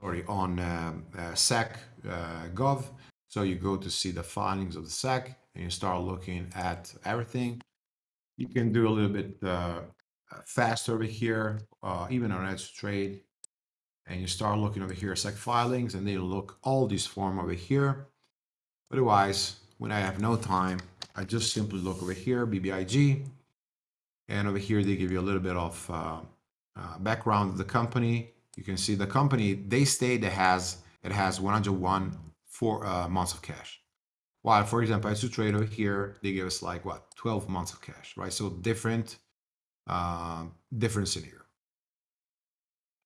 or on um, uh, SEC uh, Gov. So you go to see the findings of the SEC and you start looking at everything. You can do a little bit uh, faster over here, uh, even on Edge Trade. And you start looking over here, SEC filings, and they look all these form over here. Otherwise, when I have no time, I just simply look over here, BBIG. And over here, they give you a little bit of uh, uh, background of the company. You can see the company, they state it has, it has 101 four uh, months of cash. While, for example, as trade over here, they give us like what 12 months of cash, right? So different, uh, different scenario.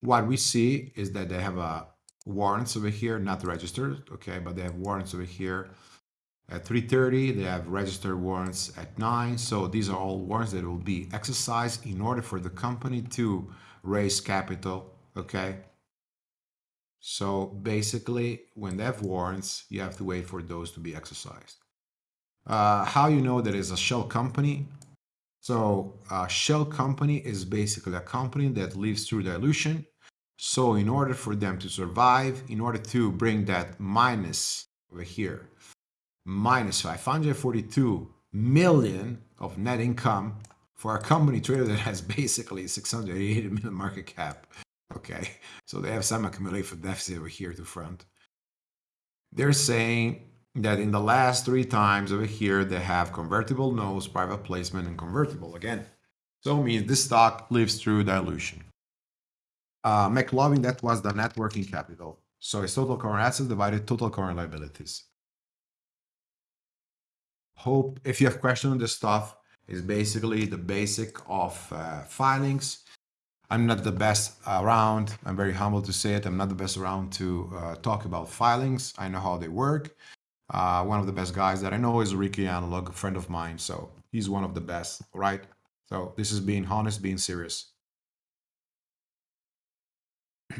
What we see is that they have a warrants over here, not registered, okay, but they have warrants over here at 3.30. They have registered warrants at 9. So these are all warrants that will be exercised in order for the company to raise capital, okay? So basically, when they have warrants, you have to wait for those to be exercised. Uh, how you know that is a shell company? So a shell company is basically a company that lives through dilution. So in order for them to survive, in order to bring that minus over here, minus 542 million of net income for a company trader that has <laughs> basically 680 million market cap, Okay, so they have some accumulated deficit over here to front. They're saying that in the last three times over here, they have convertible notes, private placement, and convertible again. So it means this stock lives through dilution. Uh, McLovin, that was the net working capital. So it's total current assets divided total current liabilities. Hope if you have questions on this stuff, is basically the basic of uh, filings I'm not the best around. I'm very humble to say it. I'm not the best around to uh, talk about filings. I know how they work. Uh, one of the best guys that I know is Ricky Analog, a friend of mine. So he's one of the best, right? So this is being honest, being serious. <clears throat>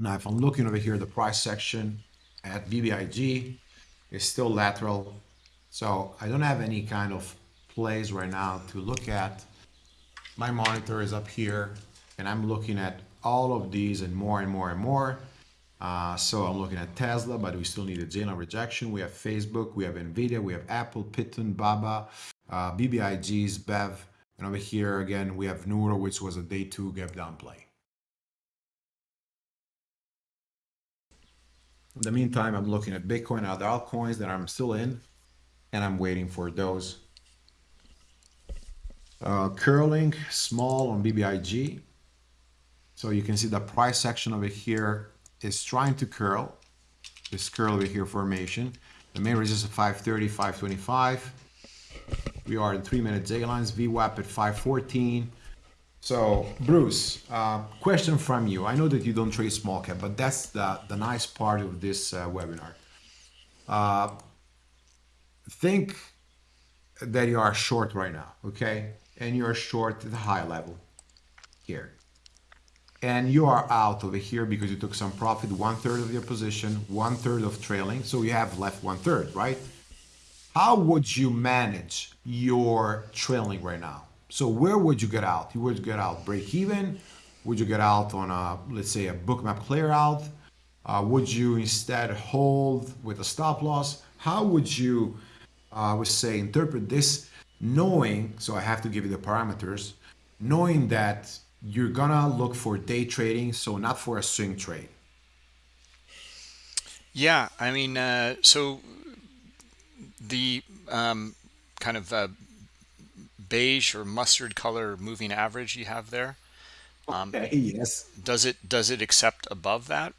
now, if I'm looking over here, the price section at BBIG is still lateral. So I don't have any kind of plays right now to look at my monitor is up here and I'm looking at all of these and more and more and more. Uh, so I'm looking at Tesla, but we still need a J-line rejection. We have Facebook, we have NVIDIA, we have Apple, Python, Baba, uh, BBIGs, BEV, and over here again, we have Nuro, which was a day two gap down play. In the meantime, I'm looking at Bitcoin and other altcoins that I'm still in, and I'm waiting for those uh, curling small on BBIG. So you can see the price section over here is trying to curl. This curl over here formation. The main resistance 530, 525. We are in three minute J lines, VWAP at 514. So, Bruce, uh, question from you. I know that you don't trade small cap, but that's the, the nice part of this uh, webinar. Uh, think that you are short right now, okay? And you're short at the high level here. And you are out over here because you took some profit, one third of your position, one third of trailing. So you have left one third, right? How would you manage your trailing right now? So where would you get out? You would get out break even? Would you get out on a, let's say a bookmap clear out? Uh, would you instead hold with a stop loss? How would you, uh, I would say, interpret this knowing, so I have to give you the parameters, knowing that you're gonna look for day trading, so not for a swing trade. Yeah, I mean, uh, so the um, kind of uh, beige or mustard color moving average you have there. Um, okay, yes. Does it does it accept above that?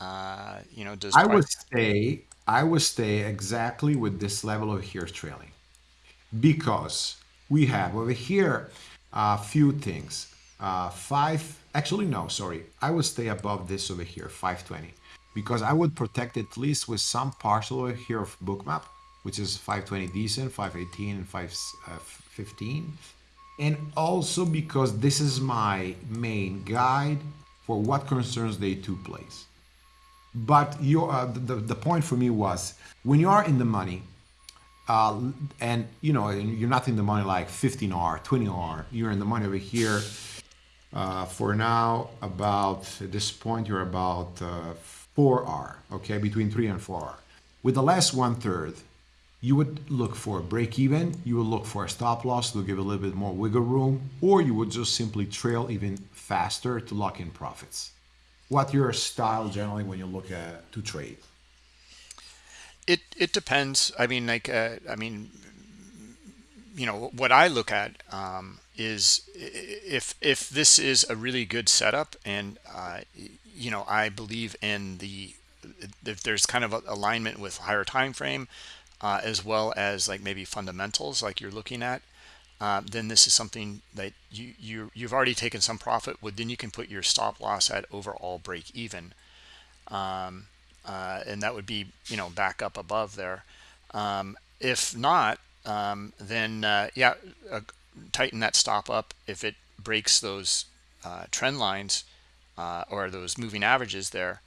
Uh, you know, does I would stay I would stay exactly with this level of here trailing because we have over here a few things. Uh, five, actually no, sorry. I would stay above this over here, 520, because I would protect at least with some partial over here of bookmap, which is 520 decent, 518 and 515. And also because this is my main guide for what concerns day two plays. But your, uh, the, the point for me was when you are in the money, uh, and you know, you're not in the money like 15R, 20R, you're in the money over here. Uh, for now, about at this point, you're about uh, 4R, okay, between 3 and 4R. With the last one third, you would look for a break even, you would look for a stop loss to give a little bit more wiggle room, or you would just simply trail even faster to lock in profits. What your style generally when you look at to trade? It it depends. I mean, like uh, I mean, you know, what I look at um, is if if this is a really good setup, and uh, you know, I believe in the if there's kind of alignment with higher time frame uh, as well as like maybe fundamentals like you're looking at uh, then this is something that you, you you've already taken some profit with then you can put your stop loss at overall break even. Um, uh, and that would be you know back up above there. Um, if not um, then uh, yeah uh, tighten that stop up. If it breaks those uh, trend lines or those moving averages there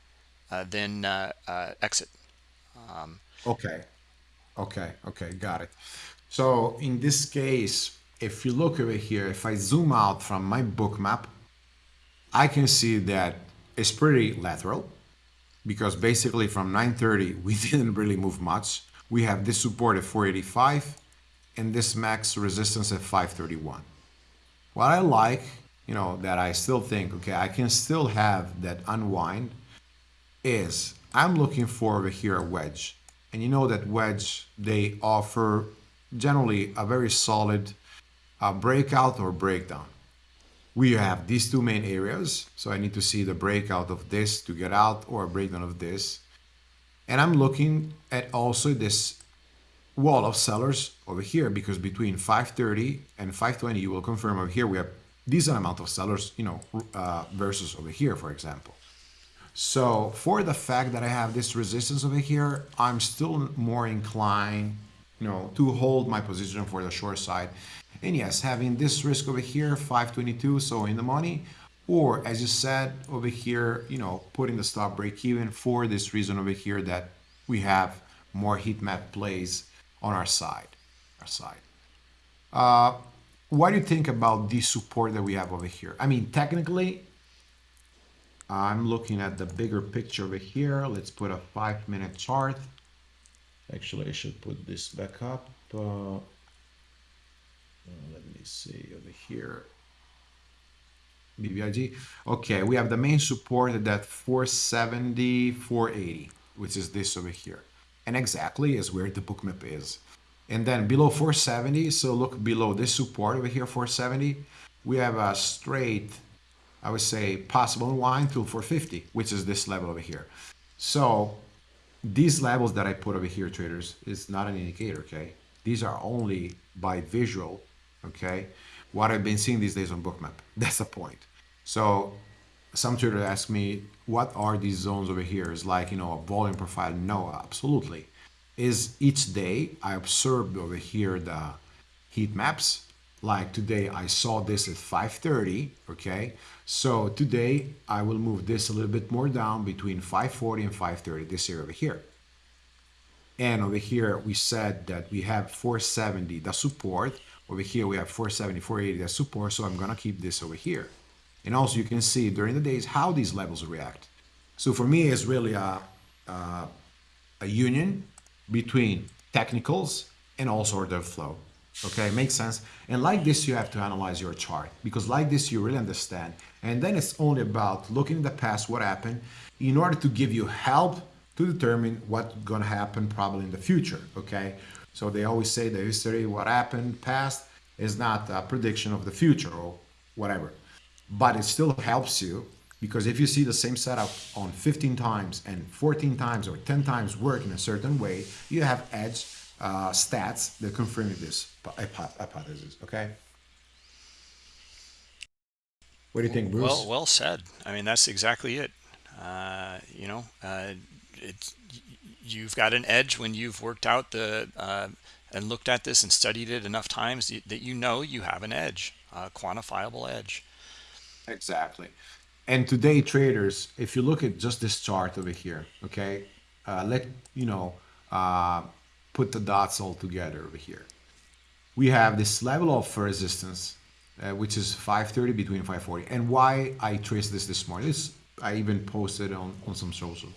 then exit. Um, okay Okay, okay, got it. So in this case, if you look over here, if I zoom out from my book map, I can see that it's pretty lateral because basically from 930 <laughs> we didn't really move much. We have this support at 485 and this max resistance at 531. What I like, you know, that I still think, okay, I can still have that unwind is I'm looking for over here a wedge and you know that wedge they offer generally a very solid uh, breakout or breakdown. We have these two main areas so i need to see the breakout of this to get out or a breakdown of this. And i'm looking at also this wall of sellers over here because between 530 and 520 you will confirm over here we have decent amount of sellers you know uh, versus over here for example so for the fact that I have this resistance over here, I'm still more inclined, you know, to hold my position for the short side. And yes, having this risk over here, 522, so in the money, or as you said over here, you know, putting the stop break even for this reason over here that we have more heat map plays on our side, our side. Uh, what do you think about the support that we have over here? I mean, technically, I'm looking at the bigger picture over here. Let's put a five minute chart. Actually, I should put this back up. Uh, let me see over here. BBIG. Okay, we have the main support at that 470, 480, which is this over here. And exactly is where the bookmap is. And then below 470, so look below this support over here, 470, we have a straight I would say possible unwind till 450, which is this level over here. So these levels that I put over here, traders, is not an indicator, okay? These are only by visual, okay, what I've been seeing these days on Bookmap. <laughs> That's the point. So some traders ask me, what are these zones over here? Is like, you know, a volume profile? No, absolutely. Is each day I observed over here the heat maps. Like today I saw this at 5.30, okay? So today I will move this a little bit more down between 5.40 and 5.30, this area over here. And over here we said that we have 470, the support. Over here we have 470, 480, the support. So I'm gonna keep this over here. And also you can see during the days how these levels react. So for me, it's really a, a, a union between technicals and also order flow. Okay, makes sense. And like this, you have to analyze your chart because like this, you really understand. And then it's only about looking in the past, what happened, in order to give you help to determine what's gonna happen probably in the future. Okay, so they always say the history, what happened past is not a prediction of the future or whatever but it still helps you because if you see the same setup on 15 times and 14 times or 10 times work in a certain way, you have edge uh, stats that confirm this hypothesis. Okay. What do you think, Bruce? Well, well said. I mean, that's exactly it. Uh, you know, uh, it's you've got an edge when you've worked out the uh, and looked at this and studied it enough times that you know you have an edge, a quantifiable edge. Exactly. And today, traders, if you look at just this chart over here, okay, uh, let you know, uh, put the dots all together over here. We have this level of resistance, uh, which is 530 between 540. And why I traced this this morning, this I even posted on, on some socials,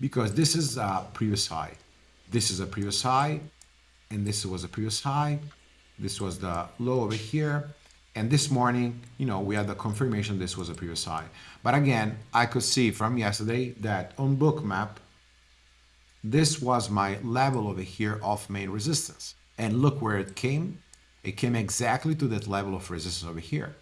because this is a previous high. This is a previous high, and this was a previous high. This was the low over here and this morning, you know, we had the confirmation this was a previous high. But again, I could see from yesterday that on Bookmap, this was my level over here of main resistance. And look where it came. It came exactly to that level of resistance over here.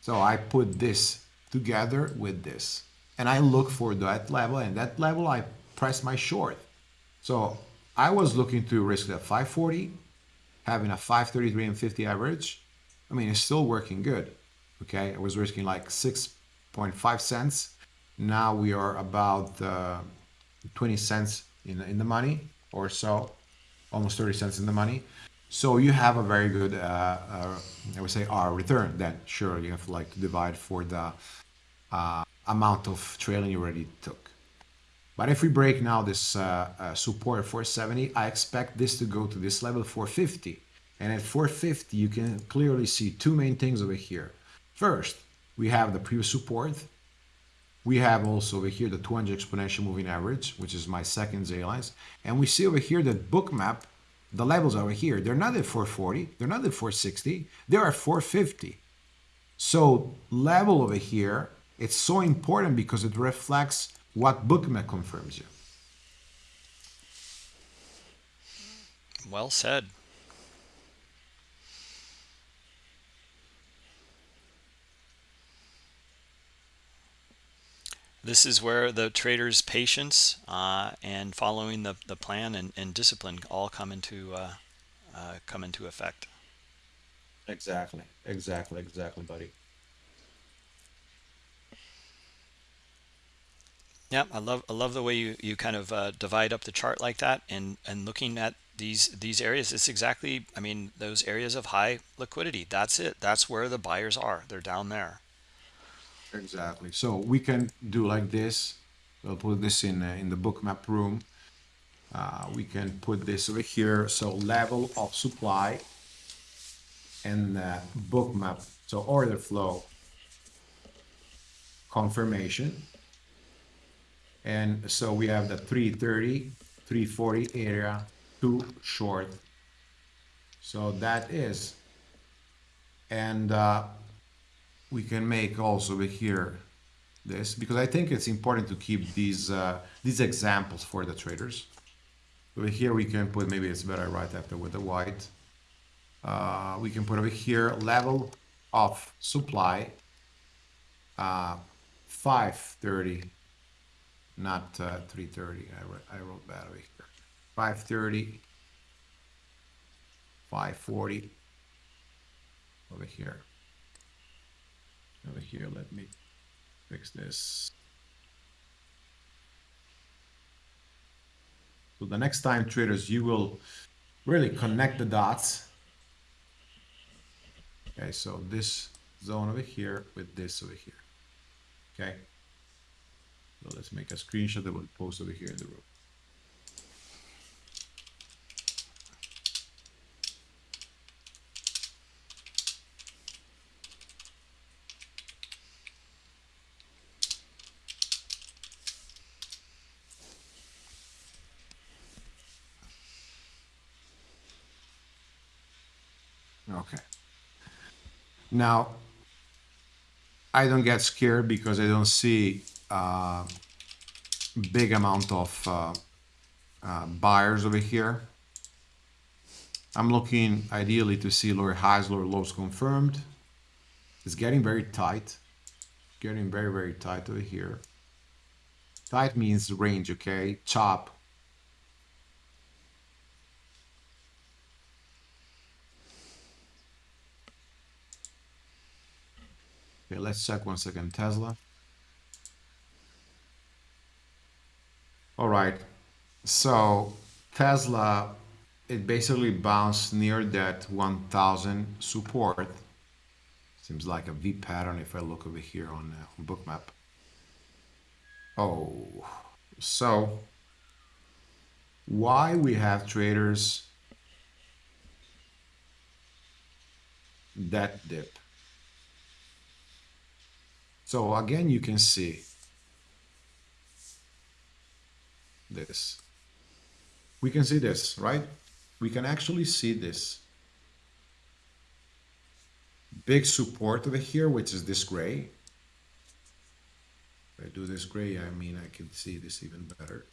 So I put this together with this. And I look for that level, and that level I press my short. So I was looking to risk that 540, having a 533 and 50 average, I mean, it's still working good. Okay, I was risking like 6.5 cents. Now we are about uh, 20 cents in, in the money or so, almost 30 cents in the money. So you have a very good, uh, uh, I would say, R return. Then sure, you have to like divide for the uh, amount of trailing you already took. But if we break now this uh, uh, support 470, I expect this to go to this level 450. And at 450, you can clearly see two main things over here. First, we have the previous support. We have also over here the 200 exponential moving average, which is my second Z lines. And we see over here that bookmap, the levels over here, they're not at 440, they're not at 460, they are 450. So level over here, it's so important because it reflects what bookmap confirms you. Well said. This is where the trader's patience uh, and following the, the plan and, and discipline all come into uh, uh, come into effect. Exactly, exactly, exactly, buddy. Yeah, I love I love the way you you kind of uh, divide up the chart like that and and looking at these these areas. It's exactly I mean those areas of high liquidity. That's it. That's where the buyers are. They're down there. Exactly. So we can do like this. We'll put this in uh, in the bookmap room. Uh, we can put this over here. So level of supply and uh, bookmap. So order flow confirmation. And so we have the 330, 340 area, too short. So that is. And uh, we can make also over here this because I think it's important to keep these uh, these examples for the traders. Over here we can put maybe it's better right after with the white. Uh, we can put over here level of supply uh, 530 not uh, 330 I, I wrote that over here 530 540 over here. Over here, let me fix this. So the next time traders, you will really connect the dots. Okay, so this zone over here with this over here. Okay. So let's make a screenshot that we'll post over here in the room. Okay. Now, I don't get scared because I don't see uh, big amount of uh, uh, buyers over here. I'm looking ideally to see lower highs, lower lows confirmed. It's getting very tight. Getting very, very tight over here. Tight means range, okay? Chop Okay, let's check one second Tesla. All right, so Tesla, it basically bounced near that 1000 support. Seems like a V pattern if I look over here on, uh, on Bookmap. Oh, so why we have traders that dip? So again, you can see this. We can see this, right? We can actually see this. Big support over here, which is this gray. If I do this gray, I mean, I can see this even better.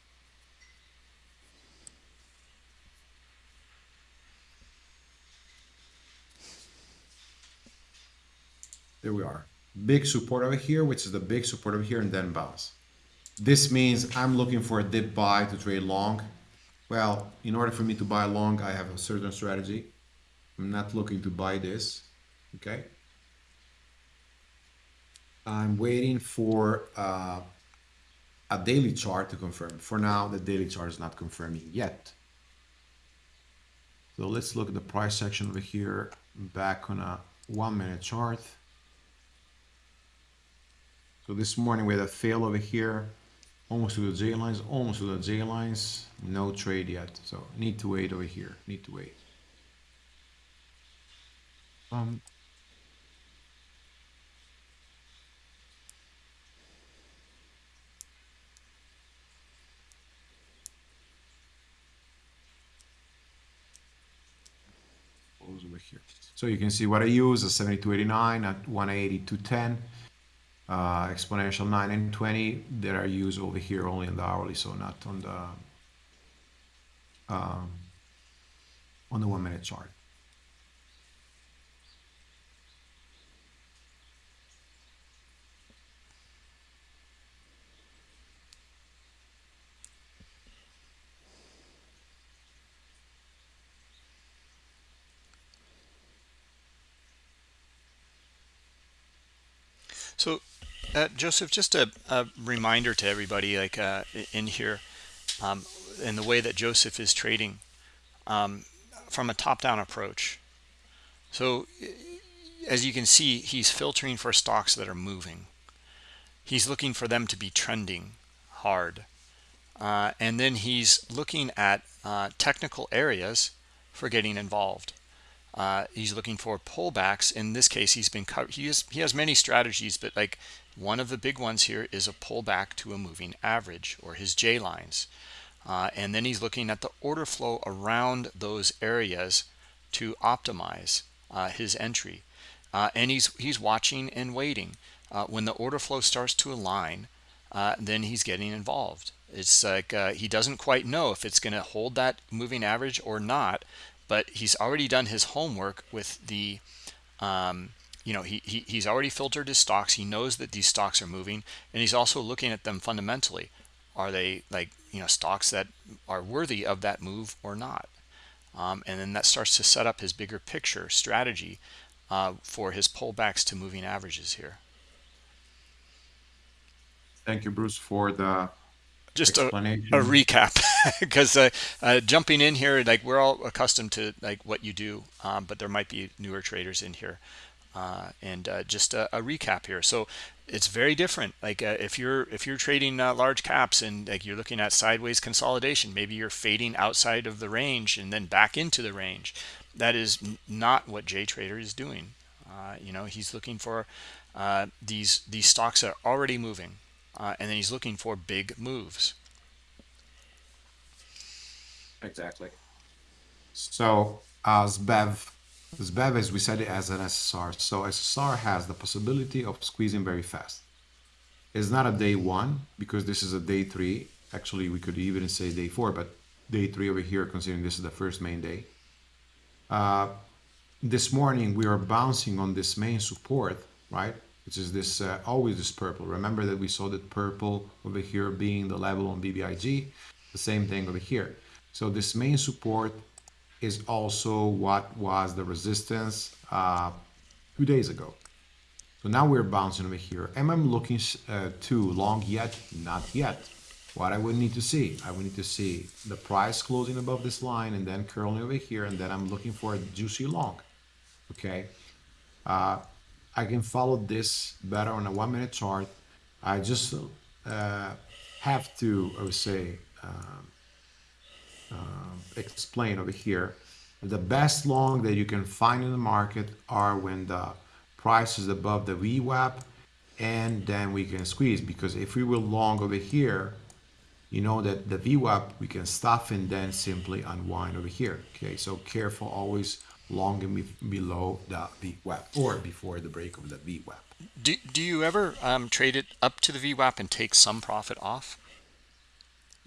There we are big support over here, which is the big support over here, and then bounce. This means I'm looking for a dip buy to trade long. Well, in order for me to buy long, I have a certain strategy. I'm not looking to buy this, okay? I'm waiting for uh, a daily chart to confirm. For now, the daily chart is not confirming yet. So let's look at the price section over here, back on a one minute chart. So this morning we had a fail over here, almost to the J lines, almost to the J lines, no trade yet. So need to wait over here, need to wait. Um, over here. So you can see what I use, a 7289 at 180 210 uh, exponential 9 and 20 that are used over here only on the hourly, so not on the um, on the one minute chart. So uh, Joseph, just a, a, reminder to everybody, like uh, in here, um, in the way that Joseph is trading um, from a top-down approach. So as you can see, he's filtering for stocks that are moving. He's looking for them to be trending hard. Uh, and then he's looking at uh, technical areas for getting involved. Uh, he's looking for pullbacks. In this case, he's been he has he has many strategies, but like one of the big ones here is a pullback to a moving average or his J lines. Uh, and then he's looking at the order flow around those areas to optimize uh, his entry. Uh, and he's he's watching and waiting. Uh, when the order flow starts to align, uh, then he's getting involved. It's like he doesn't quite know if it's going to hold that moving average or not, but he's already done his homework with the um, you know he, he he's already filtered his stocks. He knows that these stocks are moving and he's also looking at them fundamentally. Are they like you know stocks that are worthy of that move or not? Um, and then that starts to set up his bigger picture strategy uh, for his pullbacks to moving averages here. Thank you, Bruce, for the just a, a, recap <laughs> because uh, uh, jumping in here like we're all accustomed to like what you do um, but there might be newer traders in here uh, and uh, just a, a, recap here. So it's very different. Like uh, if you're if you're trading uh, large caps and like you're looking at sideways consolidation maybe you're fading outside of the range and then back into the range. That is not what J Trader is doing. You know he's looking for these these stocks are already moving uh, and then he's looking for big moves. Exactly. So as Bev, as Bev, as we said it as an SSR. So SSR has the possibility of squeezing very fast. It's not a day one because this is a day three. Actually, we could even say day four, but day three over here, considering this is the first main day. Uh, this morning, we are bouncing on this main support, right? Which is this uh, always this purple. Remember that we saw that purple over here being the level on BBIG, the same thing over here. So this main support is also what was the resistance uh, two days ago. So now we're bouncing over here. Am I looking uh, too long yet? Not yet. What I would need to see, I would need to see the price closing above this line and then curling over here, and then I'm looking for a juicy long. Okay. Uh, I can follow this better on a one minute chart. I just uh, have to, I would say, uh, explain over here. The best long that you can find in the market are when the price is above the VWAP and then we can squeeze because if we were long over here, you know that the VWAP we can stop and then simply unwind over here. Okay, so careful always long and be below the VWAP or before the break of the VWAP. Do, do you ever um, trade it up to the VWAP and take some profit off?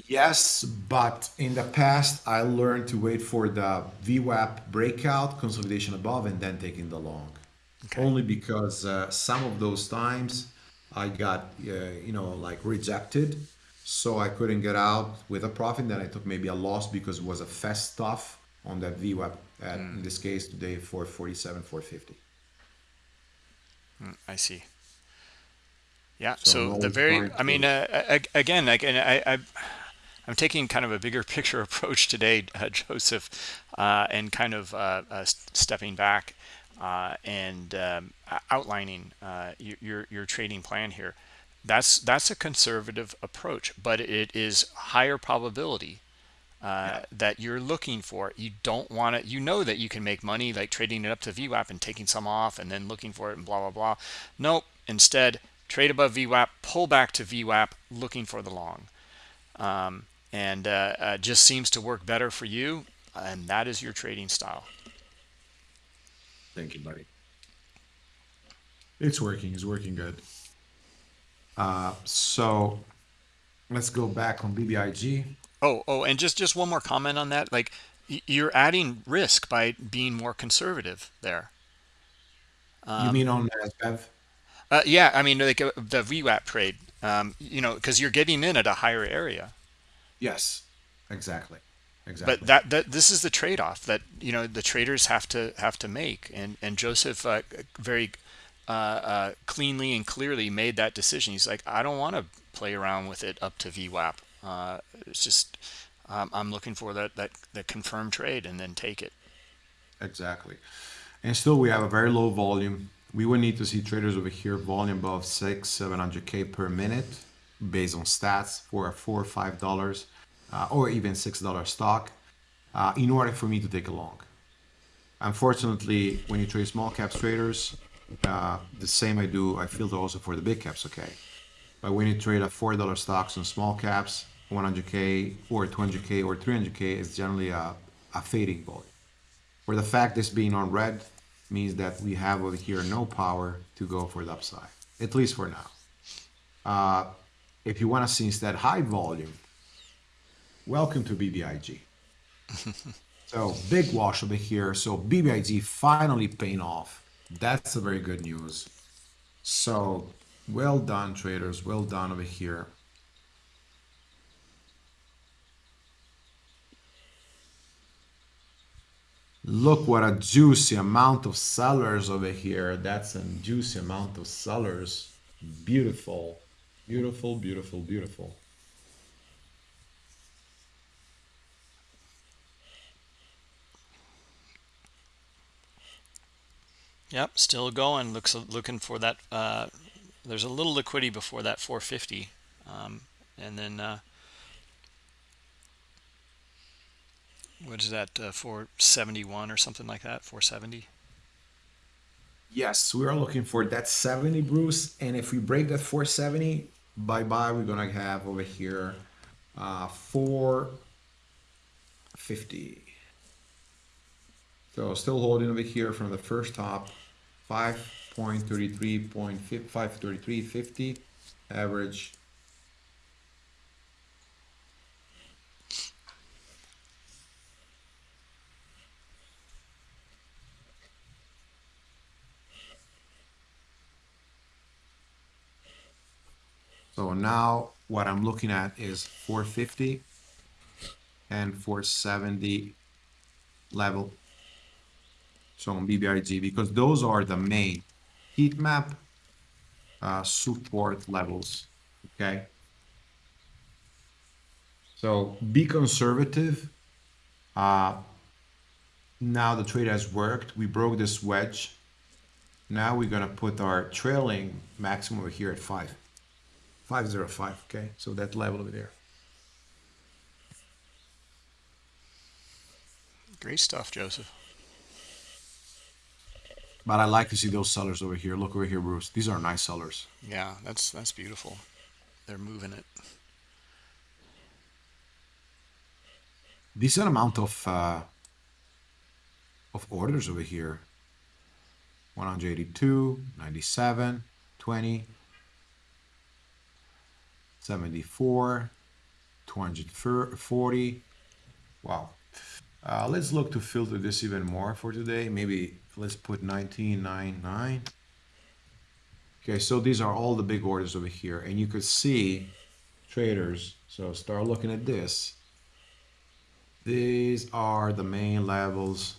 Yes, but in the past, I learned to wait for the VWAP breakout, consolidation above, and then taking the long. Okay. Only because uh, some of those times I got, uh, you know, like rejected. So I couldn't get out with a profit. Then I took maybe a loss because it was a fast stuff on that VWAP at mm. in this case today 447 450 mm, i see. Yeah so, so the very i mean uh, again like and I, I i'm taking kind of a bigger <laughs> picture approach today <laughs> uh, joseph uh, and kind of uh, uh, stepping back uh, and um, outlining your, your your trading plan here. That's that's a conservative approach but it is higher probability uh, yeah. that you're looking for. You don't want it. You know that you can make money like trading it up to VWAP and taking some off and then looking for it and blah, blah, blah. Nope. Instead, trade above VWAP, pull back to VWAP, looking for the long. Um, and uh, uh, just seems to work better for you. And that is your trading style. Thank you, buddy. It's working. It's working good. Uh, so let's go back on BBIG. Oh, oh, and just just one more comment on that. Like you're adding risk by being more conservative there. Um, you mean on NASDAQ? Uh, yeah, I mean like uh, the VWAP trade. Um, you know, because you're getting in at a higher area. Yes, exactly. Exactly. But that, that this is the trade-off that you know the traders have to have to make, and and Joseph uh, very uh, uh, cleanly and clearly made that decision. He's like, I don't want to play around with it up to VWAP. Uh, it's just um, I'm looking for that that that confirmed trade and then take it. Exactly, and still we have a very low volume. We would need to see traders over here volume above six, seven hundred k per minute, based on stats for a four or five dollars, uh, or even six dollar stock, uh, in order for me to take a long. Unfortunately, when you trade small caps traders, uh, the same I do, I filter also for the big caps. Okay, but when you trade a four dollar stocks on small caps, 100k or 200k or 300k is generally a, a fading volume. Where the fact this being on red means that we have over here no power to go for the upside, at least for now. Uh, if you want to see instead high volume, welcome to BBIG. <laughs> so big wash over here. So BBIG finally paying off. That's a very good news. So well done traders, well done over here. Look what a juicy amount of sellers over here. That's a juicy amount of sellers. Beautiful, beautiful, beautiful, beautiful. Yep, still going. Looks looking for that. Uh, there's a little liquidity before that 450, um, and then uh, what is that? Uh, 471 or something like that. 470. Yes, we are looking for that 70, Bruce. And if we break that 470, bye bye. We're gonna have over here uh, 450. So still holding over here from the first top, 5.33.533.50 average. So now what I'm looking at is 450 and 470 level so on BBIG, because those are the main heat map uh, support levels, okay? So be conservative. Uh, now the trade has worked. We broke this wedge. Now we're gonna put our trailing maximum over here at five. 505, okay? So that level over there. Great stuff, Joseph. But I like to see those sellers over here. Look over here, Bruce. These are nice sellers. Yeah, that's that's beautiful. They're moving it. Decent amount of uh, of orders over here. 182, 97, 20, 74, 240. Wow. Uh, let's look to filter this even more for today. Maybe let's put 1999. Okay, so these are all the big orders over here. And you could see traders. So start looking at this. These are the main levels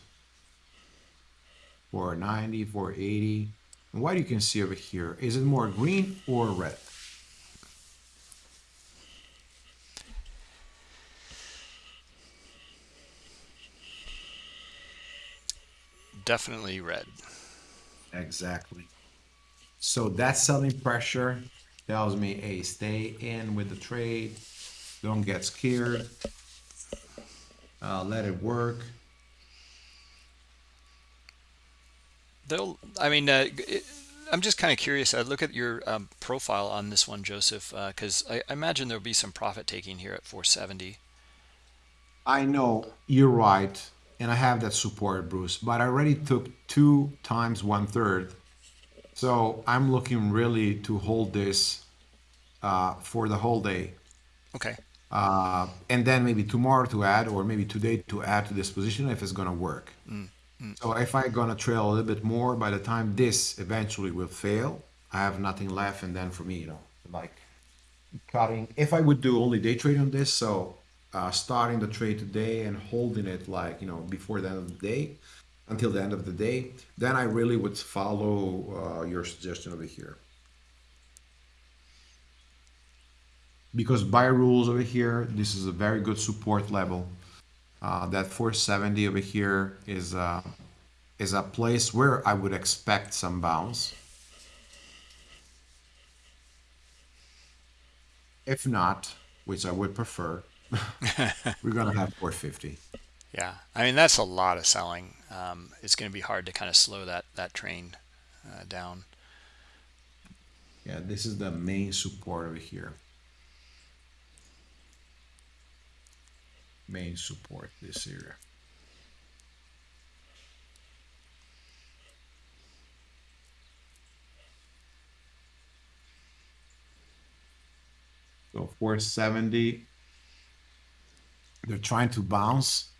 for 90, for 80. And what you can see over here, is it more green or red? Definitely red. Exactly. So that selling pressure tells me, hey, stay in with the trade. Don't get scared. Uh, let it work. They'll. I mean, uh, it, I'm just kind of curious. I look at your um, profile on this one, Joseph, because uh, I, I imagine there'll be some profit taking here at 470. I know you're right and I have that support, Bruce. But I already took two times one third, so I'm looking really to hold this uh, for the whole day, Okay. uh, and then maybe tomorrow to add, or maybe today to add to this position if it's gonna work. So if I gonna trail a little bit more, by the time this eventually will fail, I have nothing left, and then for me, you know, like cutting. If I would do only day trade on this, so uh, starting the trade today and holding it like you know before the end of the day until the end of the day, then I really would follow uh, your suggestion over here. Because by rules over here, this is a very good support level. Uh, that 470 over here is uh, is a place where I would expect some bounce. If not, which I would prefer, we're gonna have 450. Yeah, I mean that's a lot of selling. Um, it's going to be hard to kind of slow that that train uh, down. Yeah, this is the main support over here. Main support, this area. So 470. They're trying to bounce.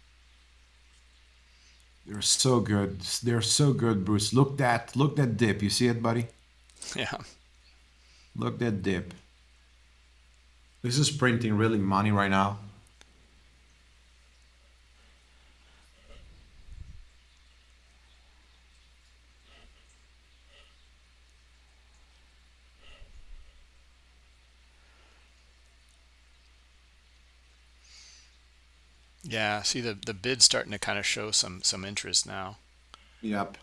They're so good. They're so good, Bruce. Look that look that dip. You see it, buddy? Yeah, Look that dip. This is printing really money right now. Yeah, see the the bid starting to kind of show some some interest now. Yep.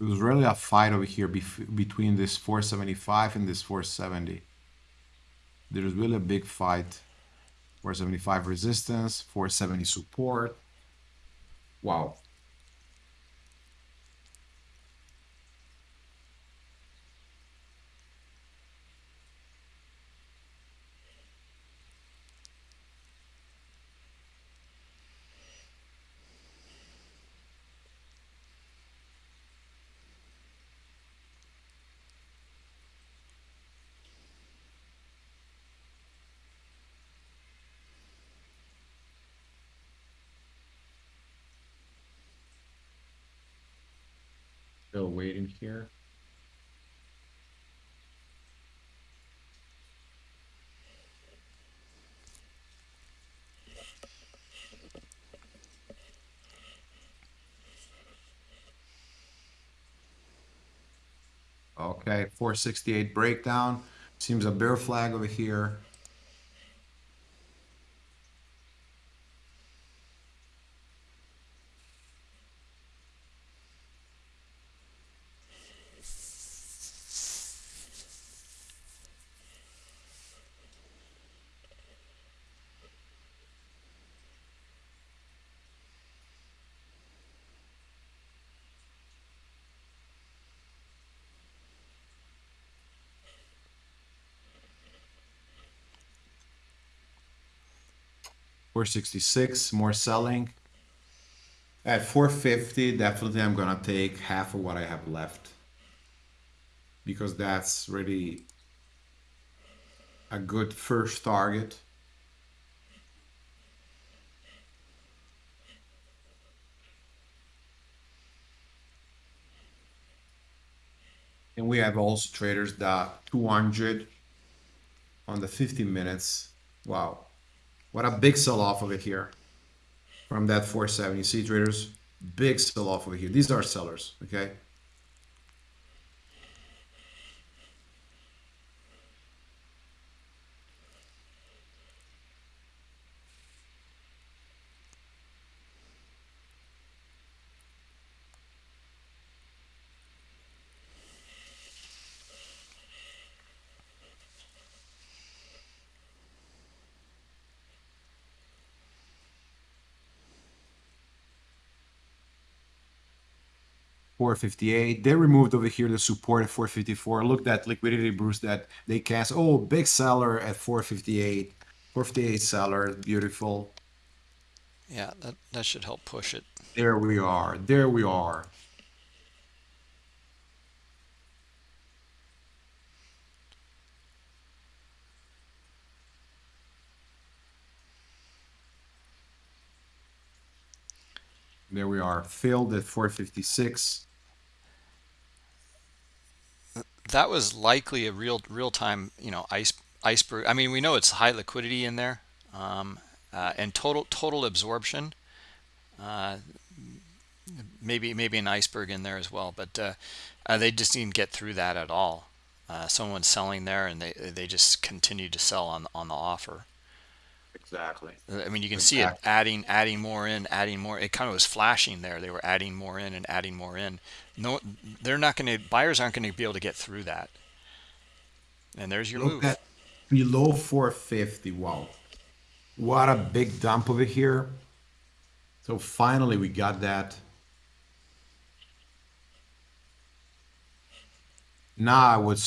It was really a fight over here between this 475 and this 470. There's really a big fight. 475 resistance, 470 support. Wow. Still waiting here. Okay, 468 breakdown. Seems a bear flag over here. Four sixty-six, more selling. At four fifty, definitely I'm gonna take half of what I have left. Because that's really a good first target. And we have also traders that 200 on the 50 minutes. Wow. What a big sell off over here from that 470. See traders, big sell off over here. These are sellers, okay? Four fifty eight. They removed over here the support at four fifty four. Look at liquidity Bruce that they cast. Oh, big seller at four fifty eight. Four fifty eight seller, beautiful. Yeah, that that should help push it. There we are. There we are. There we are. Filled at 456. That was likely a real real time, you know, ice iceberg. I mean, we know it's high liquidity in there, um, uh, and total total absorption. Uh, maybe maybe an iceberg in there as well, but uh, uh, they just didn't get through that at all. Uh, someone's selling there, and they they just continue to sell on on the offer. Exactly. Uh, I mean, you can see it adding, adding more in, adding more. It kind of was flashing there. They were adding more in and adding more in. No, they're not going to, buyers aren't going to be able to get through that. And there's your Look move. at below 450. Wow. What a big dump over here. So finally we got that. Now I would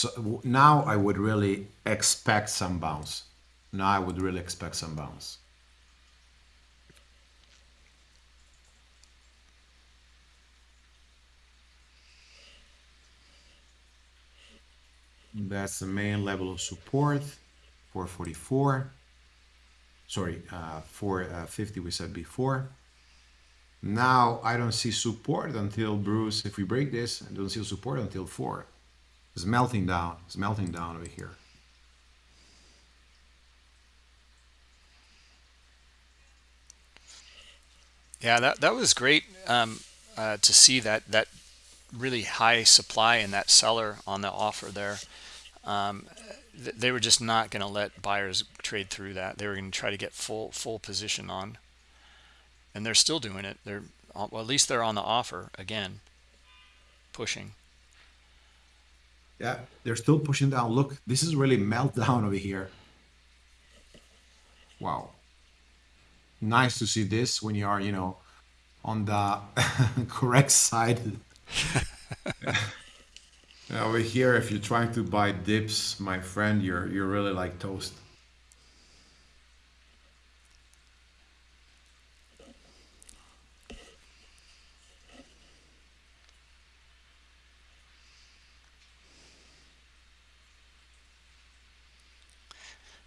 now I would really expect some bounce. Now I would really expect some bounce. That's the main level of support. 444. Sorry, uh, 450 we said before. Now I don't see support until Bruce. If we break this, I don't see support until four. It's melting down. It's melting down over here. Yeah, that, that was great. Um, uh, to see that that really high supply and that seller on the offer there. Um, they were just not going to let buyers trade through that. They were going to try to get full full position on, and they're still doing it. They're well, at least they're on the offer again, pushing. Yeah, they're still pushing down. Look, this is really meltdown <laughs> over here. Wow. Nice to see this when you are, you know, on the <laughs> correct side. <laughs> over here, if you're trying to buy dips, my friend, you're you're really like toast.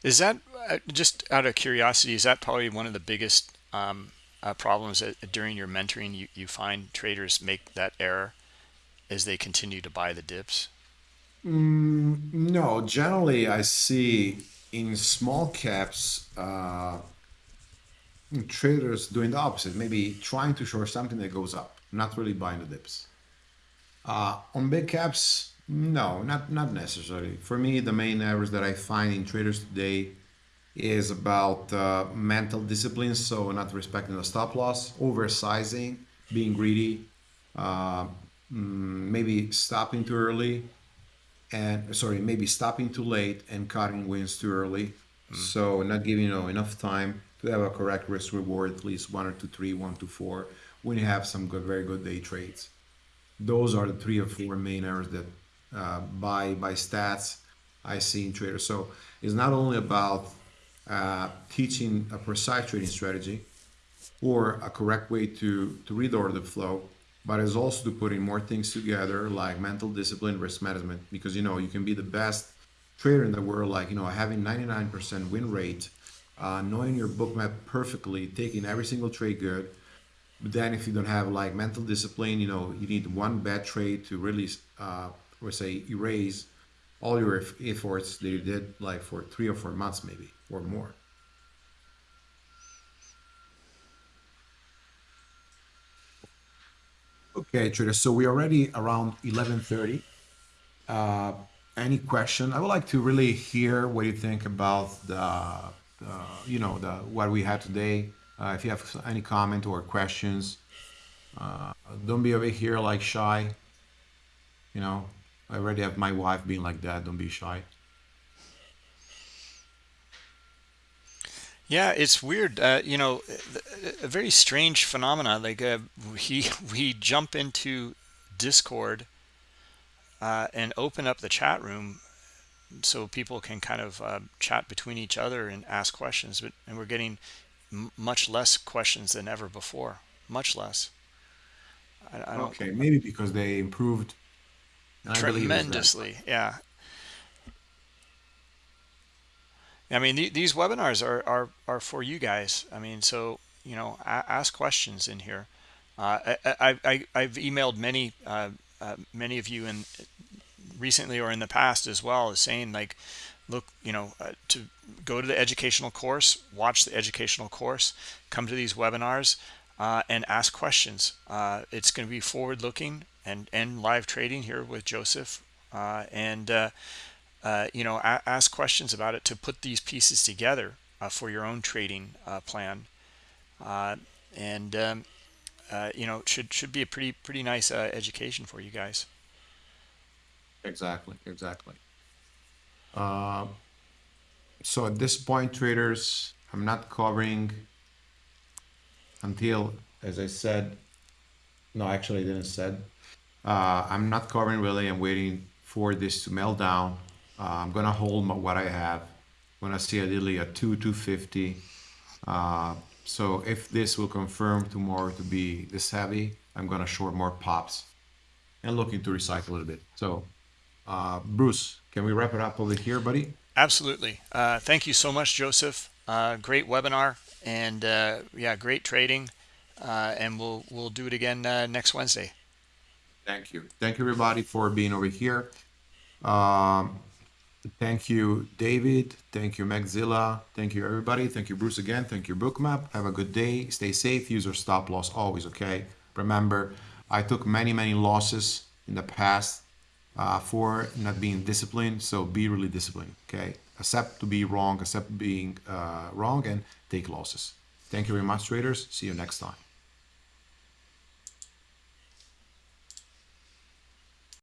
Is that just out of curiosity? Is that probably one of the biggest um, uh, problems that during your mentoring you, you find traders make that error as they continue to buy the dips? Mm, no, generally I see in small caps uh, traders doing the opposite, maybe trying to short something that goes up, not really buying the dips. Uh, on big caps, no, not not necessarily. For me, the main errors that I find in traders today is about uh, mental discipline, so not respecting the stop loss, oversizing, being greedy, uh, mm, maybe stopping too early, and sorry, maybe stopping too late and cutting wins too early. So not giving you know enough time to have a correct risk reward, at least one or two, three, one to four, when you have some good, very good day trades. Those are the three or four main errors that uh, by by stats I see in traders. So it's not only about uh, teaching a precise trading strategy or a correct way to to read the order flow, but it's also to putting more things together like mental discipline, risk management. Because you know you can be the best trader in the world, like you know having 99% win rate, uh, knowing your Bookmap perfectly, taking every single trade good. But then if you don't have like mental discipline, you know you need one bad trade to really uh, or say erase all your efforts that you did like for three or four months maybe or more. Okay trader so we're already around 11:30 uh, any question? I would like to really hear what you think about the, the you know the what we had today. Uh, if you have any comment or questions uh, don't be over here like shy. You know I already have my wife being like that. Don't be shy. Yeah, it's weird. Uh, you know, a very strange phenomena. Like uh, we <laughs> we jump into Discord uh, and open up the chat room so people can kind of uh, chat between each other and ask questions. But and we're getting much less questions than ever before. Much less. I, I don't. Okay, maybe because they improved tremendously yeah i mean th these webinars are, are are for you guys. I mean so you know ask questions in here. Uh, I, I, I've emailed many uh, uh, many of you in recently or in the past as well as saying like look you know uh, to go to the educational course watch the educational course come to these webinars uh, and ask questions. Uh, it's going to be forward looking and and live trading here with Joseph and uh, uh, you know ask questions about it to put these pieces together uh, for your own trading uh, plan uh, and um, you know should should be a pretty pretty nice education for you guys exactly exactly so at this point traders I'm not covering until as I said no actually I didn't said uh, I'm not covering really. I'm waiting for this to melt down. Uh, I'm gonna hold my, what I have. When I see ideally a two 250. Uh, so if this will confirm tomorrow to be this heavy, I'm gonna short more pops and looking to recycle a little bit. So uh, Bruce, can we wrap it up over here, buddy? Absolutely. Uh, thank you so much, Joseph. Uh, great webinar and uh, yeah, great trading. Uh, and we'll we'll do it again uh, next Wednesday. Thank you. Thank you, everybody, for being over here. Um, thank you, David. Thank you, Maxilla. Thank you, everybody. Thank you, Bruce, again. Thank you, Bookmap. Have a good day. Stay safe. Use your stop loss always, okay? Remember, I took many, many losses in the past uh, for not being disciplined. So be really disciplined. Okay. Accept to be wrong, accept being uh, wrong, and take losses. Thank you very much, traders. See you next time.